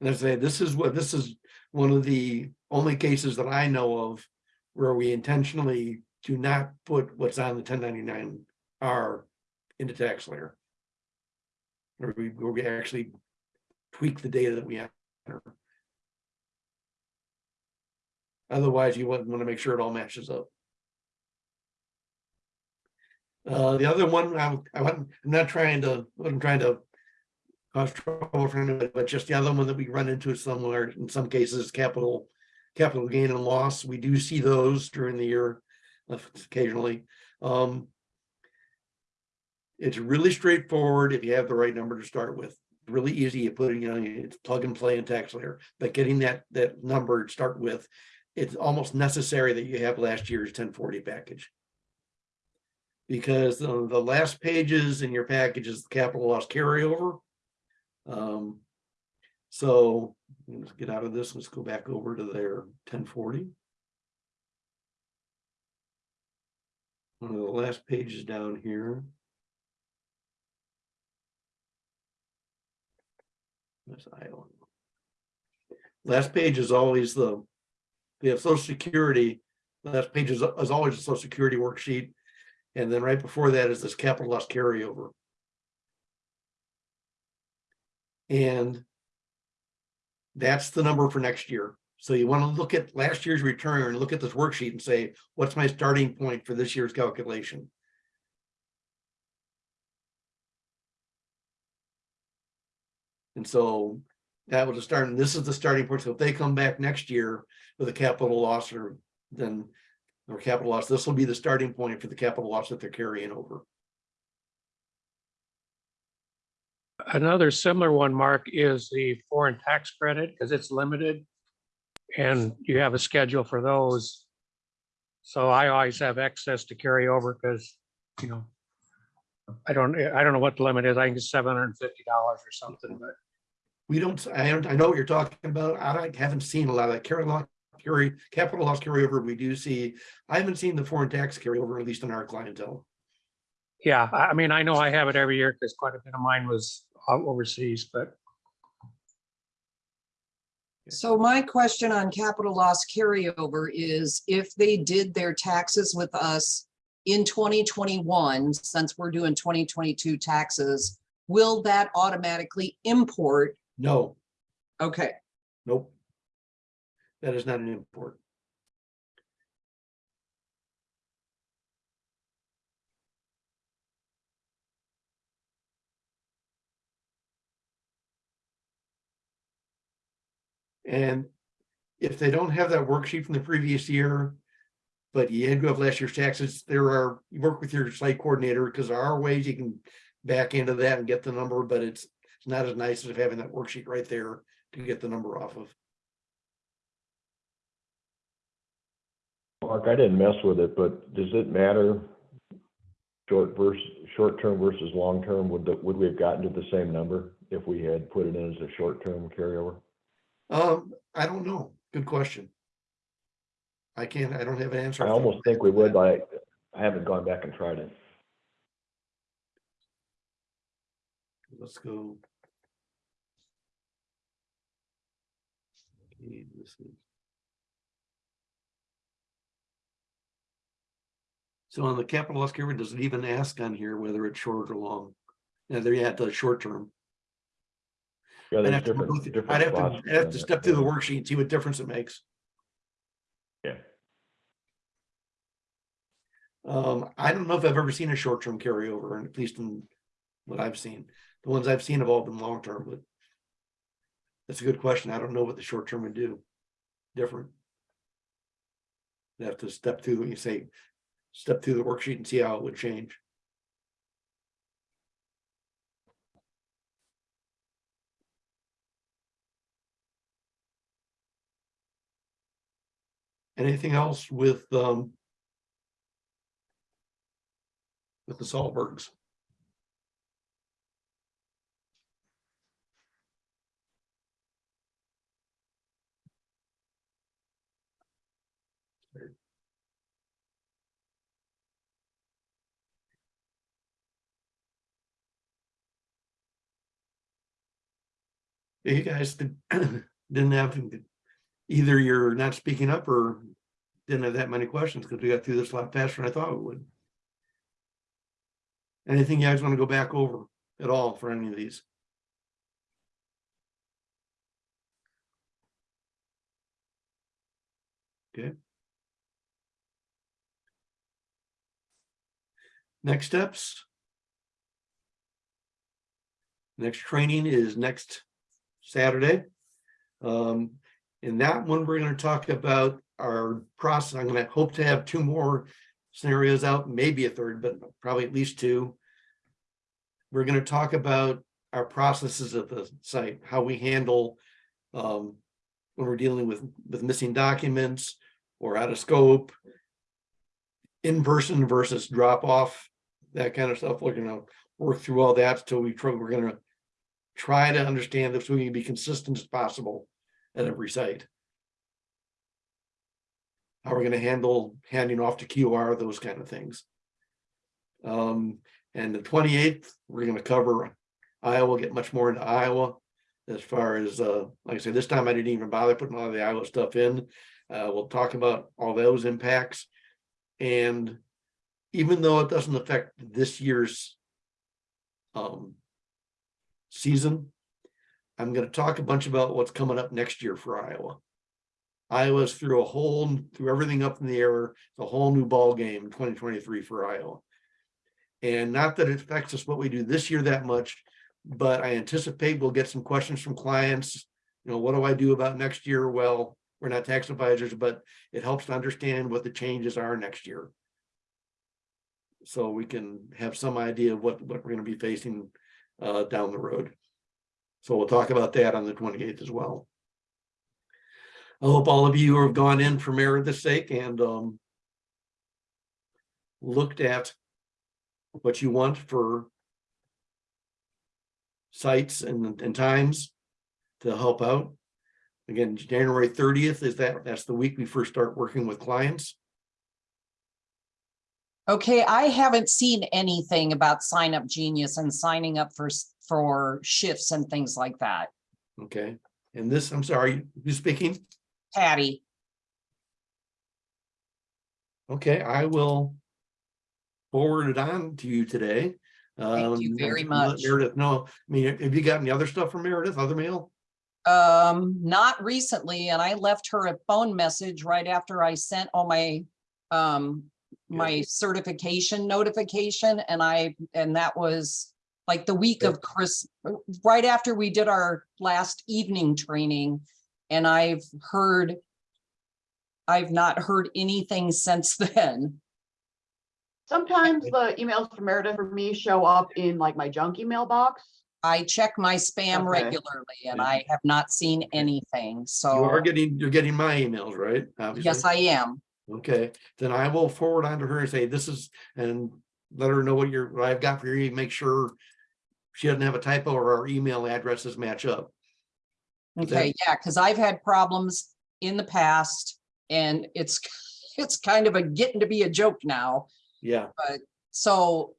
Speaker 1: And I say, this is what, this is one of the only cases that I know of where we intentionally do not put what's on the ten ninety-nine R into TaxSlayer. Or we, where we actually tweak the data that we enter. Otherwise, you wouldn't want to make sure it all matches up. Uh, the other one, I wasn't, I'm not trying to, I'm trying to cause trouble for anybody, but just the other one that we run into somewhere, in some cases, capital, capital gain and loss. We do see those during the year uh, occasionally. Um, it's really straightforward if you have the right number to start with. Really easy, you put it, you know, it's plug and play in TaxSlayer, but getting that, that number to start with, it's almost necessary that you have last year's ten forty package. Because the, the last pages in your package is the capital loss carryover. Um, so let's get out of this, let's go back over to their ten forty. One of the last pages down here. That's Iowa. Last page is always the, we have social security, last page is, is always a social security worksheet. And then right before that is this capital loss carryover. And that's the number for next year. So you want to look at last year's return and look at this worksheet and say, what's my starting point for this year's calculation? And so that was the start, and this is the starting point. So if they come back next year with a capital loss or then or capital loss, this will be the starting point for the capital loss that they're carrying over.
Speaker 3: Another similar one, Mark, is the foreign tax credit, because it's limited. And you have a schedule for those. So I always have excess to carry over because, you know, I don't, I don't know what the limit is. I think it's seven hundred and fifty dollars or something, but
Speaker 1: We don't, I don't, I know what you're talking about. I don't- haven't seen a lot of that carry loss, carry, capital loss carryover. We do see, I haven't seen the foreign tax carryover, at least in our clientele.
Speaker 3: yeah, I, I mean, I know I have it every year because quite a bit of mine was uh, overseas, but
Speaker 12: So my question on capital loss carryover is if they did their taxes with us in twenty twenty-one, since we're doing twenty twenty-two taxes, will that automatically import?
Speaker 1: No,
Speaker 12: Okay,
Speaker 1: nope. That is not an import. And if they don't have that worksheet from the previous year, but you do have last year's taxes, there are, you work with your site coordinator, because there are ways you can back into that and get the number, but it's it's not as nice as having that worksheet right there to get the number off of.
Speaker 5: Mark, I didn't mess with it, but does it matter? Short versus, short-term versus long-term, would the, would we have gotten to the same number if we had put it in as a short-term carryover?
Speaker 1: Um, I don't know. Good question. I can't, I don't have an answer.
Speaker 5: I
Speaker 1: off the top of
Speaker 5: almost think we would, but I, I haven't gone back and tried it.
Speaker 1: Let's go. This is- So on the capital loss carry, does it even ask on here whether it's short or long? Yeah, there you have the short term.
Speaker 5: Yeah,
Speaker 1: I'd have to, go through- I'd have to, I'd have to step through the worksheet and see what difference it makes.
Speaker 5: Yeah,
Speaker 1: Um, I don't know if I've ever seen a short-term carryover, at least in what I've seen. The ones I've seen have all been long-term, but that's a good question. I don't know what the short-term would do. Different. You have to step through, you say, step through the worksheet and see how it would change. Anything else with, um, with the Saltbergs? You guys did- didn't have, either you're not speaking up or didn't have that many questions because we got through this a lot faster than I thought we would. Anything you guys want to go back over at all for any of these? Okay. Next steps. Next training is next Saturday. Um, in that one, we're gonna talk about our process. I'm gonna hope to have two more scenarios out, maybe a third, but probably at least two. We're gonna talk about our processes at the site, how we handle um, when we're dealing with, with missing documents or out of scope. In person versus drop off, that kind of stuff. We're gonna work through all that till we we're gonna try to understand this, we can be consistent as possible at every site. How we're gonna handle handing off to QR, those kind of things. Um, and the twenty-eighth, we're gonna cover Iowa, get much more into Iowa. As far as, uh, like I said, this time I didn't even bother putting all the Iowa stuff in. Uh, we'll talk about all those impacts. And even though it doesn't affect this year's um season, I'm gonna talk a bunch about what's coming up next year for Iowa. Iowa's through a whole, through everything up in the air, the whole new ball game twenty twenty-three for Iowa. And not that it affects us what we do this year that much, but I anticipate we'll get some questions from clients. You know, what do I do about next year? Well, we're not tax advisors, but it helps to understand what the changes are next year. So we can have some idea of what, what we're gonna be facing uh, down the road. So we'll talk about that on the twenty-eighth as well. I hope all of you have gone in for Meredith's sake and um looked at what you want for sites and, and times to help out. Again, January thirtieth is that, that's the week we first start working with clients.
Speaker 12: Okay, I haven't seen anything about Sign Up Genius and signing up for, for shifts and things like that.
Speaker 1: Okay, and this, I'm sorry, who's speaking?
Speaker 12: Patty,
Speaker 1: Okay, I will forward it on to you today.
Speaker 12: Thank you
Speaker 1: Um,
Speaker 12: very much.
Speaker 1: Meredith, no, I mean, have you got any other stuff from Meredith, other mail?
Speaker 12: um, not recently, and I left her a phone message right after I sent all my, um, my certification notification, and I, and that was like the week of Chris, right after we did our last evening training, and I've heard, I've not heard anything since then.
Speaker 14: Sometimes the emails from Meredith for me show up in like my junk email box.
Speaker 12: I check my spam
Speaker 14: Okay.
Speaker 12: regularly and I have not seen anything, So
Speaker 1: You
Speaker 12: so
Speaker 1: are getting, you're getting my emails, right? Obviously.
Speaker 12: yes, I am.
Speaker 1: Okay, then I will forward on to her and say, this is, and let her know what you're, what I've got for you, make sure she doesn't have a typo or our email addresses match up.
Speaker 12: Okay, yeah, because I've had problems in the past and it's, it's kind of a getting to be a joke now.
Speaker 1: Yeah, But
Speaker 12: So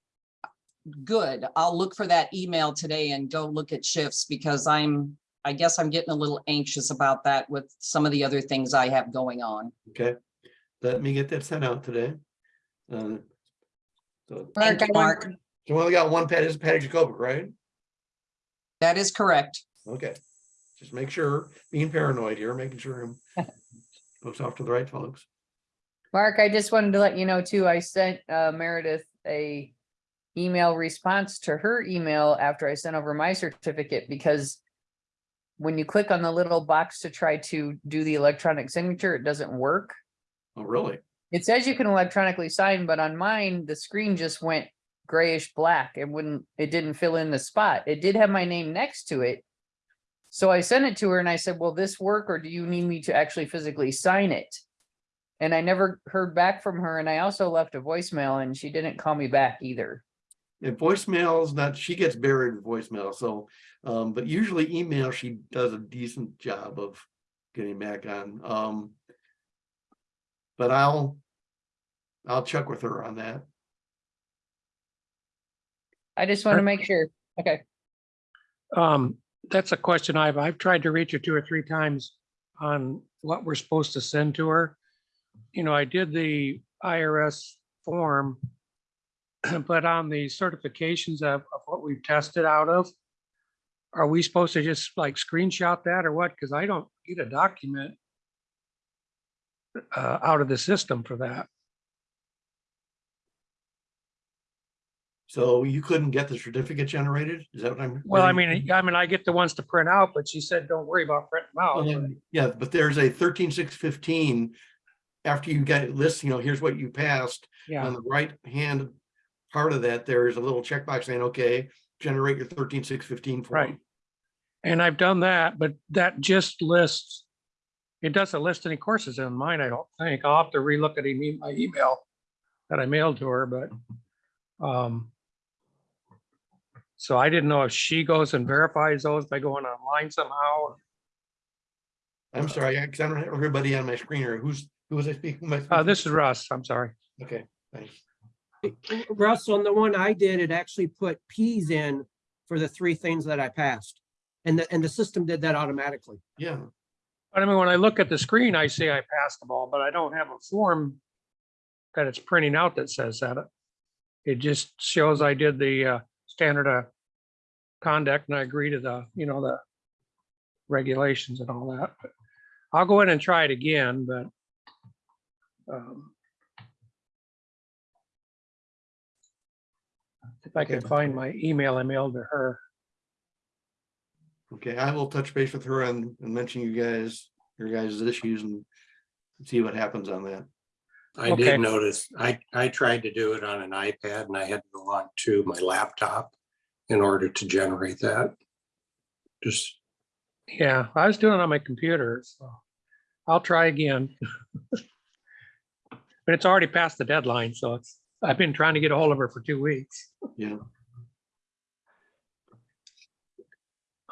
Speaker 12: good. I'll look for that email today and go look at shifts because I'm, I guess I'm getting a little anxious about that with some of the other things I have going on.
Speaker 1: okay. Let me get that sent out today. Uh, So,
Speaker 12: Thank
Speaker 8: Mark,
Speaker 12: you, Mark.
Speaker 8: wonder-
Speaker 1: so we only got one Patty, is Patty Jacobic, right?
Speaker 12: That is correct.
Speaker 1: Okay, just make sure, being paranoid here, making sure I'm goes off to the right folks.
Speaker 8: Mark, I just wanted to let you know too, I sent uh, Meredith a email response to her email after I sent over my certificate because when you click on the little box to try to do the electronic signature, it doesn't work.
Speaker 1: Oh, really?
Speaker 8: It says you can electronically sign, but on mine, the screen just went grayish black. It wouldn't, it didn't fill in the spot. It did have my name next to it. So I sent it to her and I said, will this work or do you need me to actually physically sign it? And I never heard back from her and I also left a voicemail and she didn't call me back either.
Speaker 1: And voicemails, not, she gets buried in voicemail, so, um, but usually email, she does a decent job of getting back on, um. But I'll, I'll check with her on that.
Speaker 8: I just want to make sure. Okay.
Speaker 3: Um, that's a question I've, I've tried to reach her two or three times on what we're supposed to send to her. You know, I did the IRS form, but on the certifications of, of what we've tested out of, are we supposed to just like screenshot that or what? Because I don't get a document uh, out of the system for that.
Speaker 1: So you couldn't get the certificate generated? Is that what I'm?
Speaker 3: Well, I mean, I mean, I get the ones to print out, but she said, don't worry about printing them out. but-
Speaker 1: Um, Yeah, but there's a thirteen six fifteen. After you get it list, you know, here's what you passed.
Speaker 3: Yeah.
Speaker 1: On the right hand part of that, there is a little checkbox saying, okay, generate your thirteen six fifteen
Speaker 3: Right.
Speaker 1: form.
Speaker 3: And I've done that, but that just lists, it doesn't list any courses in mine, I don't think. I'll have to relook at e- my email that I mailed to her, but, um, so I didn't know if she goes and verifies those by going online somehow.
Speaker 1: I'm sorry, I 'cause I don't have everybody on my screen here. Who's, who was I speaking? Who am
Speaker 3: Uh, this is Russ, I'm sorry.
Speaker 1: Okay, thanks.
Speaker 9: Russ, on the one I did, it actually put Ps in for the three things that I passed. And the, and the system did that automatically.
Speaker 1: Yeah,
Speaker 3: But I mean, when I look at the screen, I say I passed the ball, but I don't have a form that it's printing out that says that. It just shows I did the uh, standard of conduct and I agree to the, you know, the regulations and all that. But I'll go in and try it again, but um, if I can find my email I mailed to her.
Speaker 1: Okay, I will touch base with her and, and mention you guys, your guys' issues and see what happens on that.
Speaker 4: I
Speaker 3: Okay.
Speaker 4: did notice, I, I tried to do it on an iPad and I had to go on to my laptop in order to generate that. Just,
Speaker 3: Yeah, I was doing it on my computer, so I'll try again. But it's already past the deadline, so it's, I've been trying to get a hold of her for two weeks.
Speaker 1: Yeah.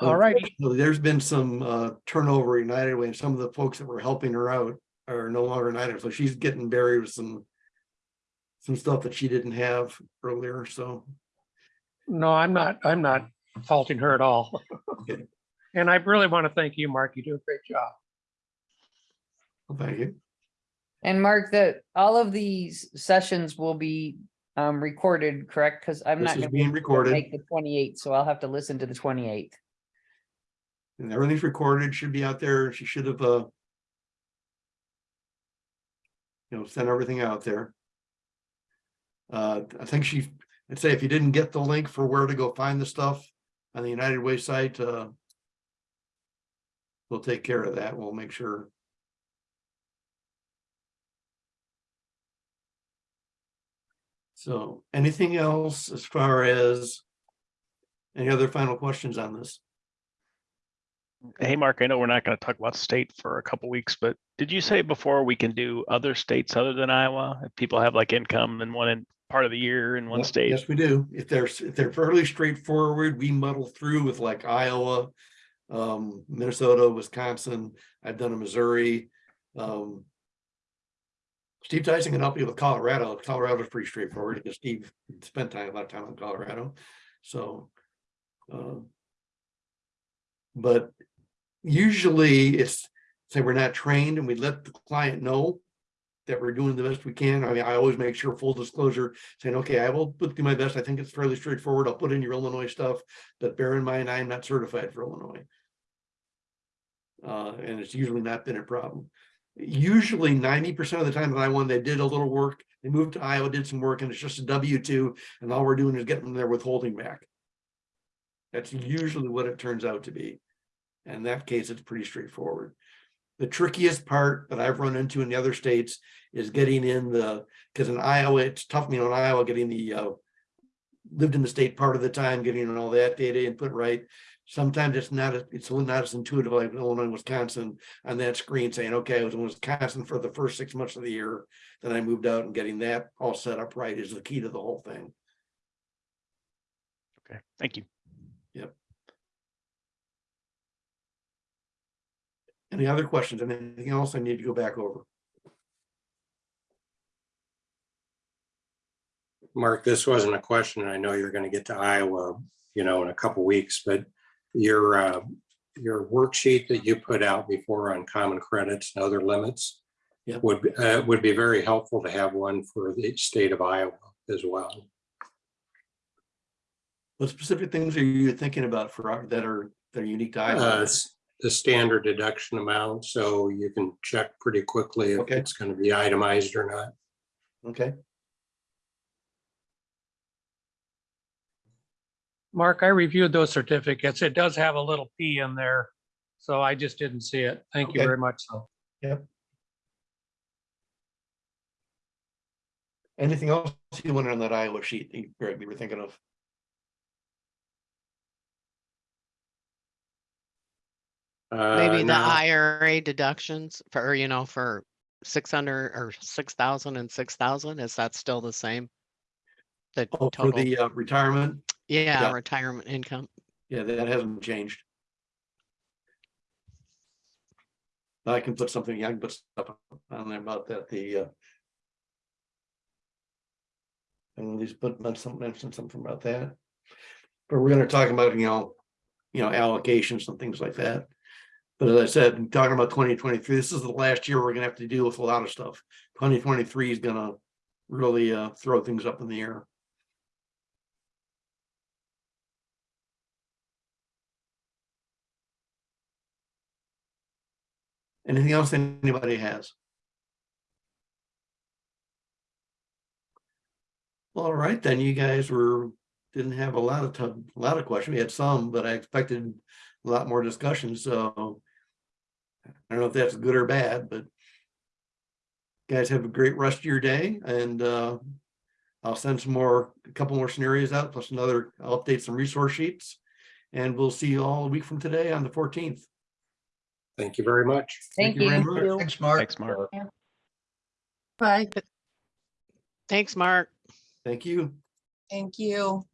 Speaker 3: All righty.
Speaker 1: Unfortunately, There's been some uh, turnover at United Way and some of the folks that were helping her out are no longer United, so she's getting buried with some. Some stuff that she didn't have earlier, so.
Speaker 3: No, I'm not, I'm not faulting her at all.
Speaker 1: Okay.
Speaker 3: And I really want to thank you, Mark. You do a great job.
Speaker 1: well, Thank you.
Speaker 8: And Mark, that all of these sessions will be um recorded, correct? Because I'm
Speaker 1: This
Speaker 8: not gonna be
Speaker 1: being recorded.
Speaker 8: make the twenty-eighth, so I'll have to listen to the twenty-eighth.
Speaker 1: And everything's recorded, should be out there. She should have, uh. You know, sent everything out there. Uh, I think she, I'd say if you didn't get the link for where to go find the stuff on the United Way site, uh. We'll take care of that. We'll make sure. So anything else as far as? Any other final questions on this?
Speaker 13: Hey, Mark, I know we're not going to talk about state for a couple weeks, but did you say before we can do other states other than Iowa? If people have like income in one in part of the year in one state?
Speaker 1: Yes, we do. If they're, if they're fairly straightforward, we muddle through with like Iowa, um, Minnesota, Wisconsin, I've done a Missouri. Um. Steve Tyson can help you with Colorado. Colorado is pretty straightforward because Steve spent time, a lot of time in Colorado, so. uh, But usually it's, say we're not trained and we let the client know that we're doing the best we can. I mean, I always make sure full disclosure, saying, okay, I will put do my best. I think it's fairly straightforward. I'll put in your Illinois stuff, but bear in mind, I am not certified for Illinois. Uh, and it's usually not been a problem. Usually ninety percent of the time that I won, they did a little work. They moved to Iowa, did some work, and it's just a W two, and all we're doing is getting their withholding back. That's usually what it turns out to be. In that case, it's pretty straightforward. The trickiest part that I've run into in the other states is getting in the, because in Iowa, it's tough, you know, in Iowa, getting the uh. Lived in the state part of the time, getting all that data input right. Sometimes it's not, a- it's not as intuitive like Illinois, Wisconsin on that screen saying, okay, I was in Wisconsin for the first six months of the year. Then I moved out and getting that all set up right is the key to the whole thing.
Speaker 13: Okay, thank you.
Speaker 1: Any other questions? Anything else I need to go back over?
Speaker 4: Mark, this wasn't a question. and I know you're gonna get to Iowa, you know, in a couple weeks, but your, uh, your worksheet that you put out before on common credits and other limits
Speaker 1: Yep.
Speaker 4: would, be- uh, would be very helpful to have one for the state of Iowa as well.
Speaker 1: What specific things are you thinking about for, our- that are, that are unique to
Speaker 4: Uh,
Speaker 1: Iowa?
Speaker 4: s- the standard deduction amount, so you can check pretty quickly if
Speaker 1: Okay.
Speaker 4: it's gonna be itemized or not.
Speaker 1: Okay,
Speaker 3: Mark, I reviewed those certificates. It does have a little P in there. So I just didn't see it. Thank you
Speaker 1: Okay.
Speaker 3: very much. So.
Speaker 1: anything else you wanted on that Iowa sheet that you Greg, you were thinking of?
Speaker 10: Maybe
Speaker 4: Uh,
Speaker 10: the. IRA deductions for, you know, for six hundred or six thousand and six thousand, is that still the same? The
Speaker 1: Oh, for
Speaker 10: total,
Speaker 1: the uh, retirement?
Speaker 10: yeah,
Speaker 1: yeah.
Speaker 10: retirement income.
Speaker 1: Yeah, that hasn't changed. I can put something, I can put stuff on there about that, the uh. And at least put mention mention something about that. But we're gonna talk about, you know, you know, allocations and things like that. But as I said, talking about twenty twenty-three, this is the last year we're gonna have to deal with a lot of stuff. Twenty twenty-three is gonna really uh throw things up in the air. Anything else anybody has? All right, then you guys were, didn't have a lot of a lot of questions. We had some, but I expected a lot more discussion, so. I don't know if that's good or bad, but. Guys have a great rest of your day and uh. I'll send some more, a couple more scenarios out, plus another, I'll update some resource sheets. And we'll see you all a week from today on the fourteenth.
Speaker 4: Thank you very much.
Speaker 8: Thank
Speaker 1: very
Speaker 8: you.
Speaker 1: much.
Speaker 2: Thanks, Mark.
Speaker 13: Thanks, Mark.
Speaker 7: Bye.
Speaker 10: Thanks, Mark.
Speaker 1: Thank you.
Speaker 12: Thank you.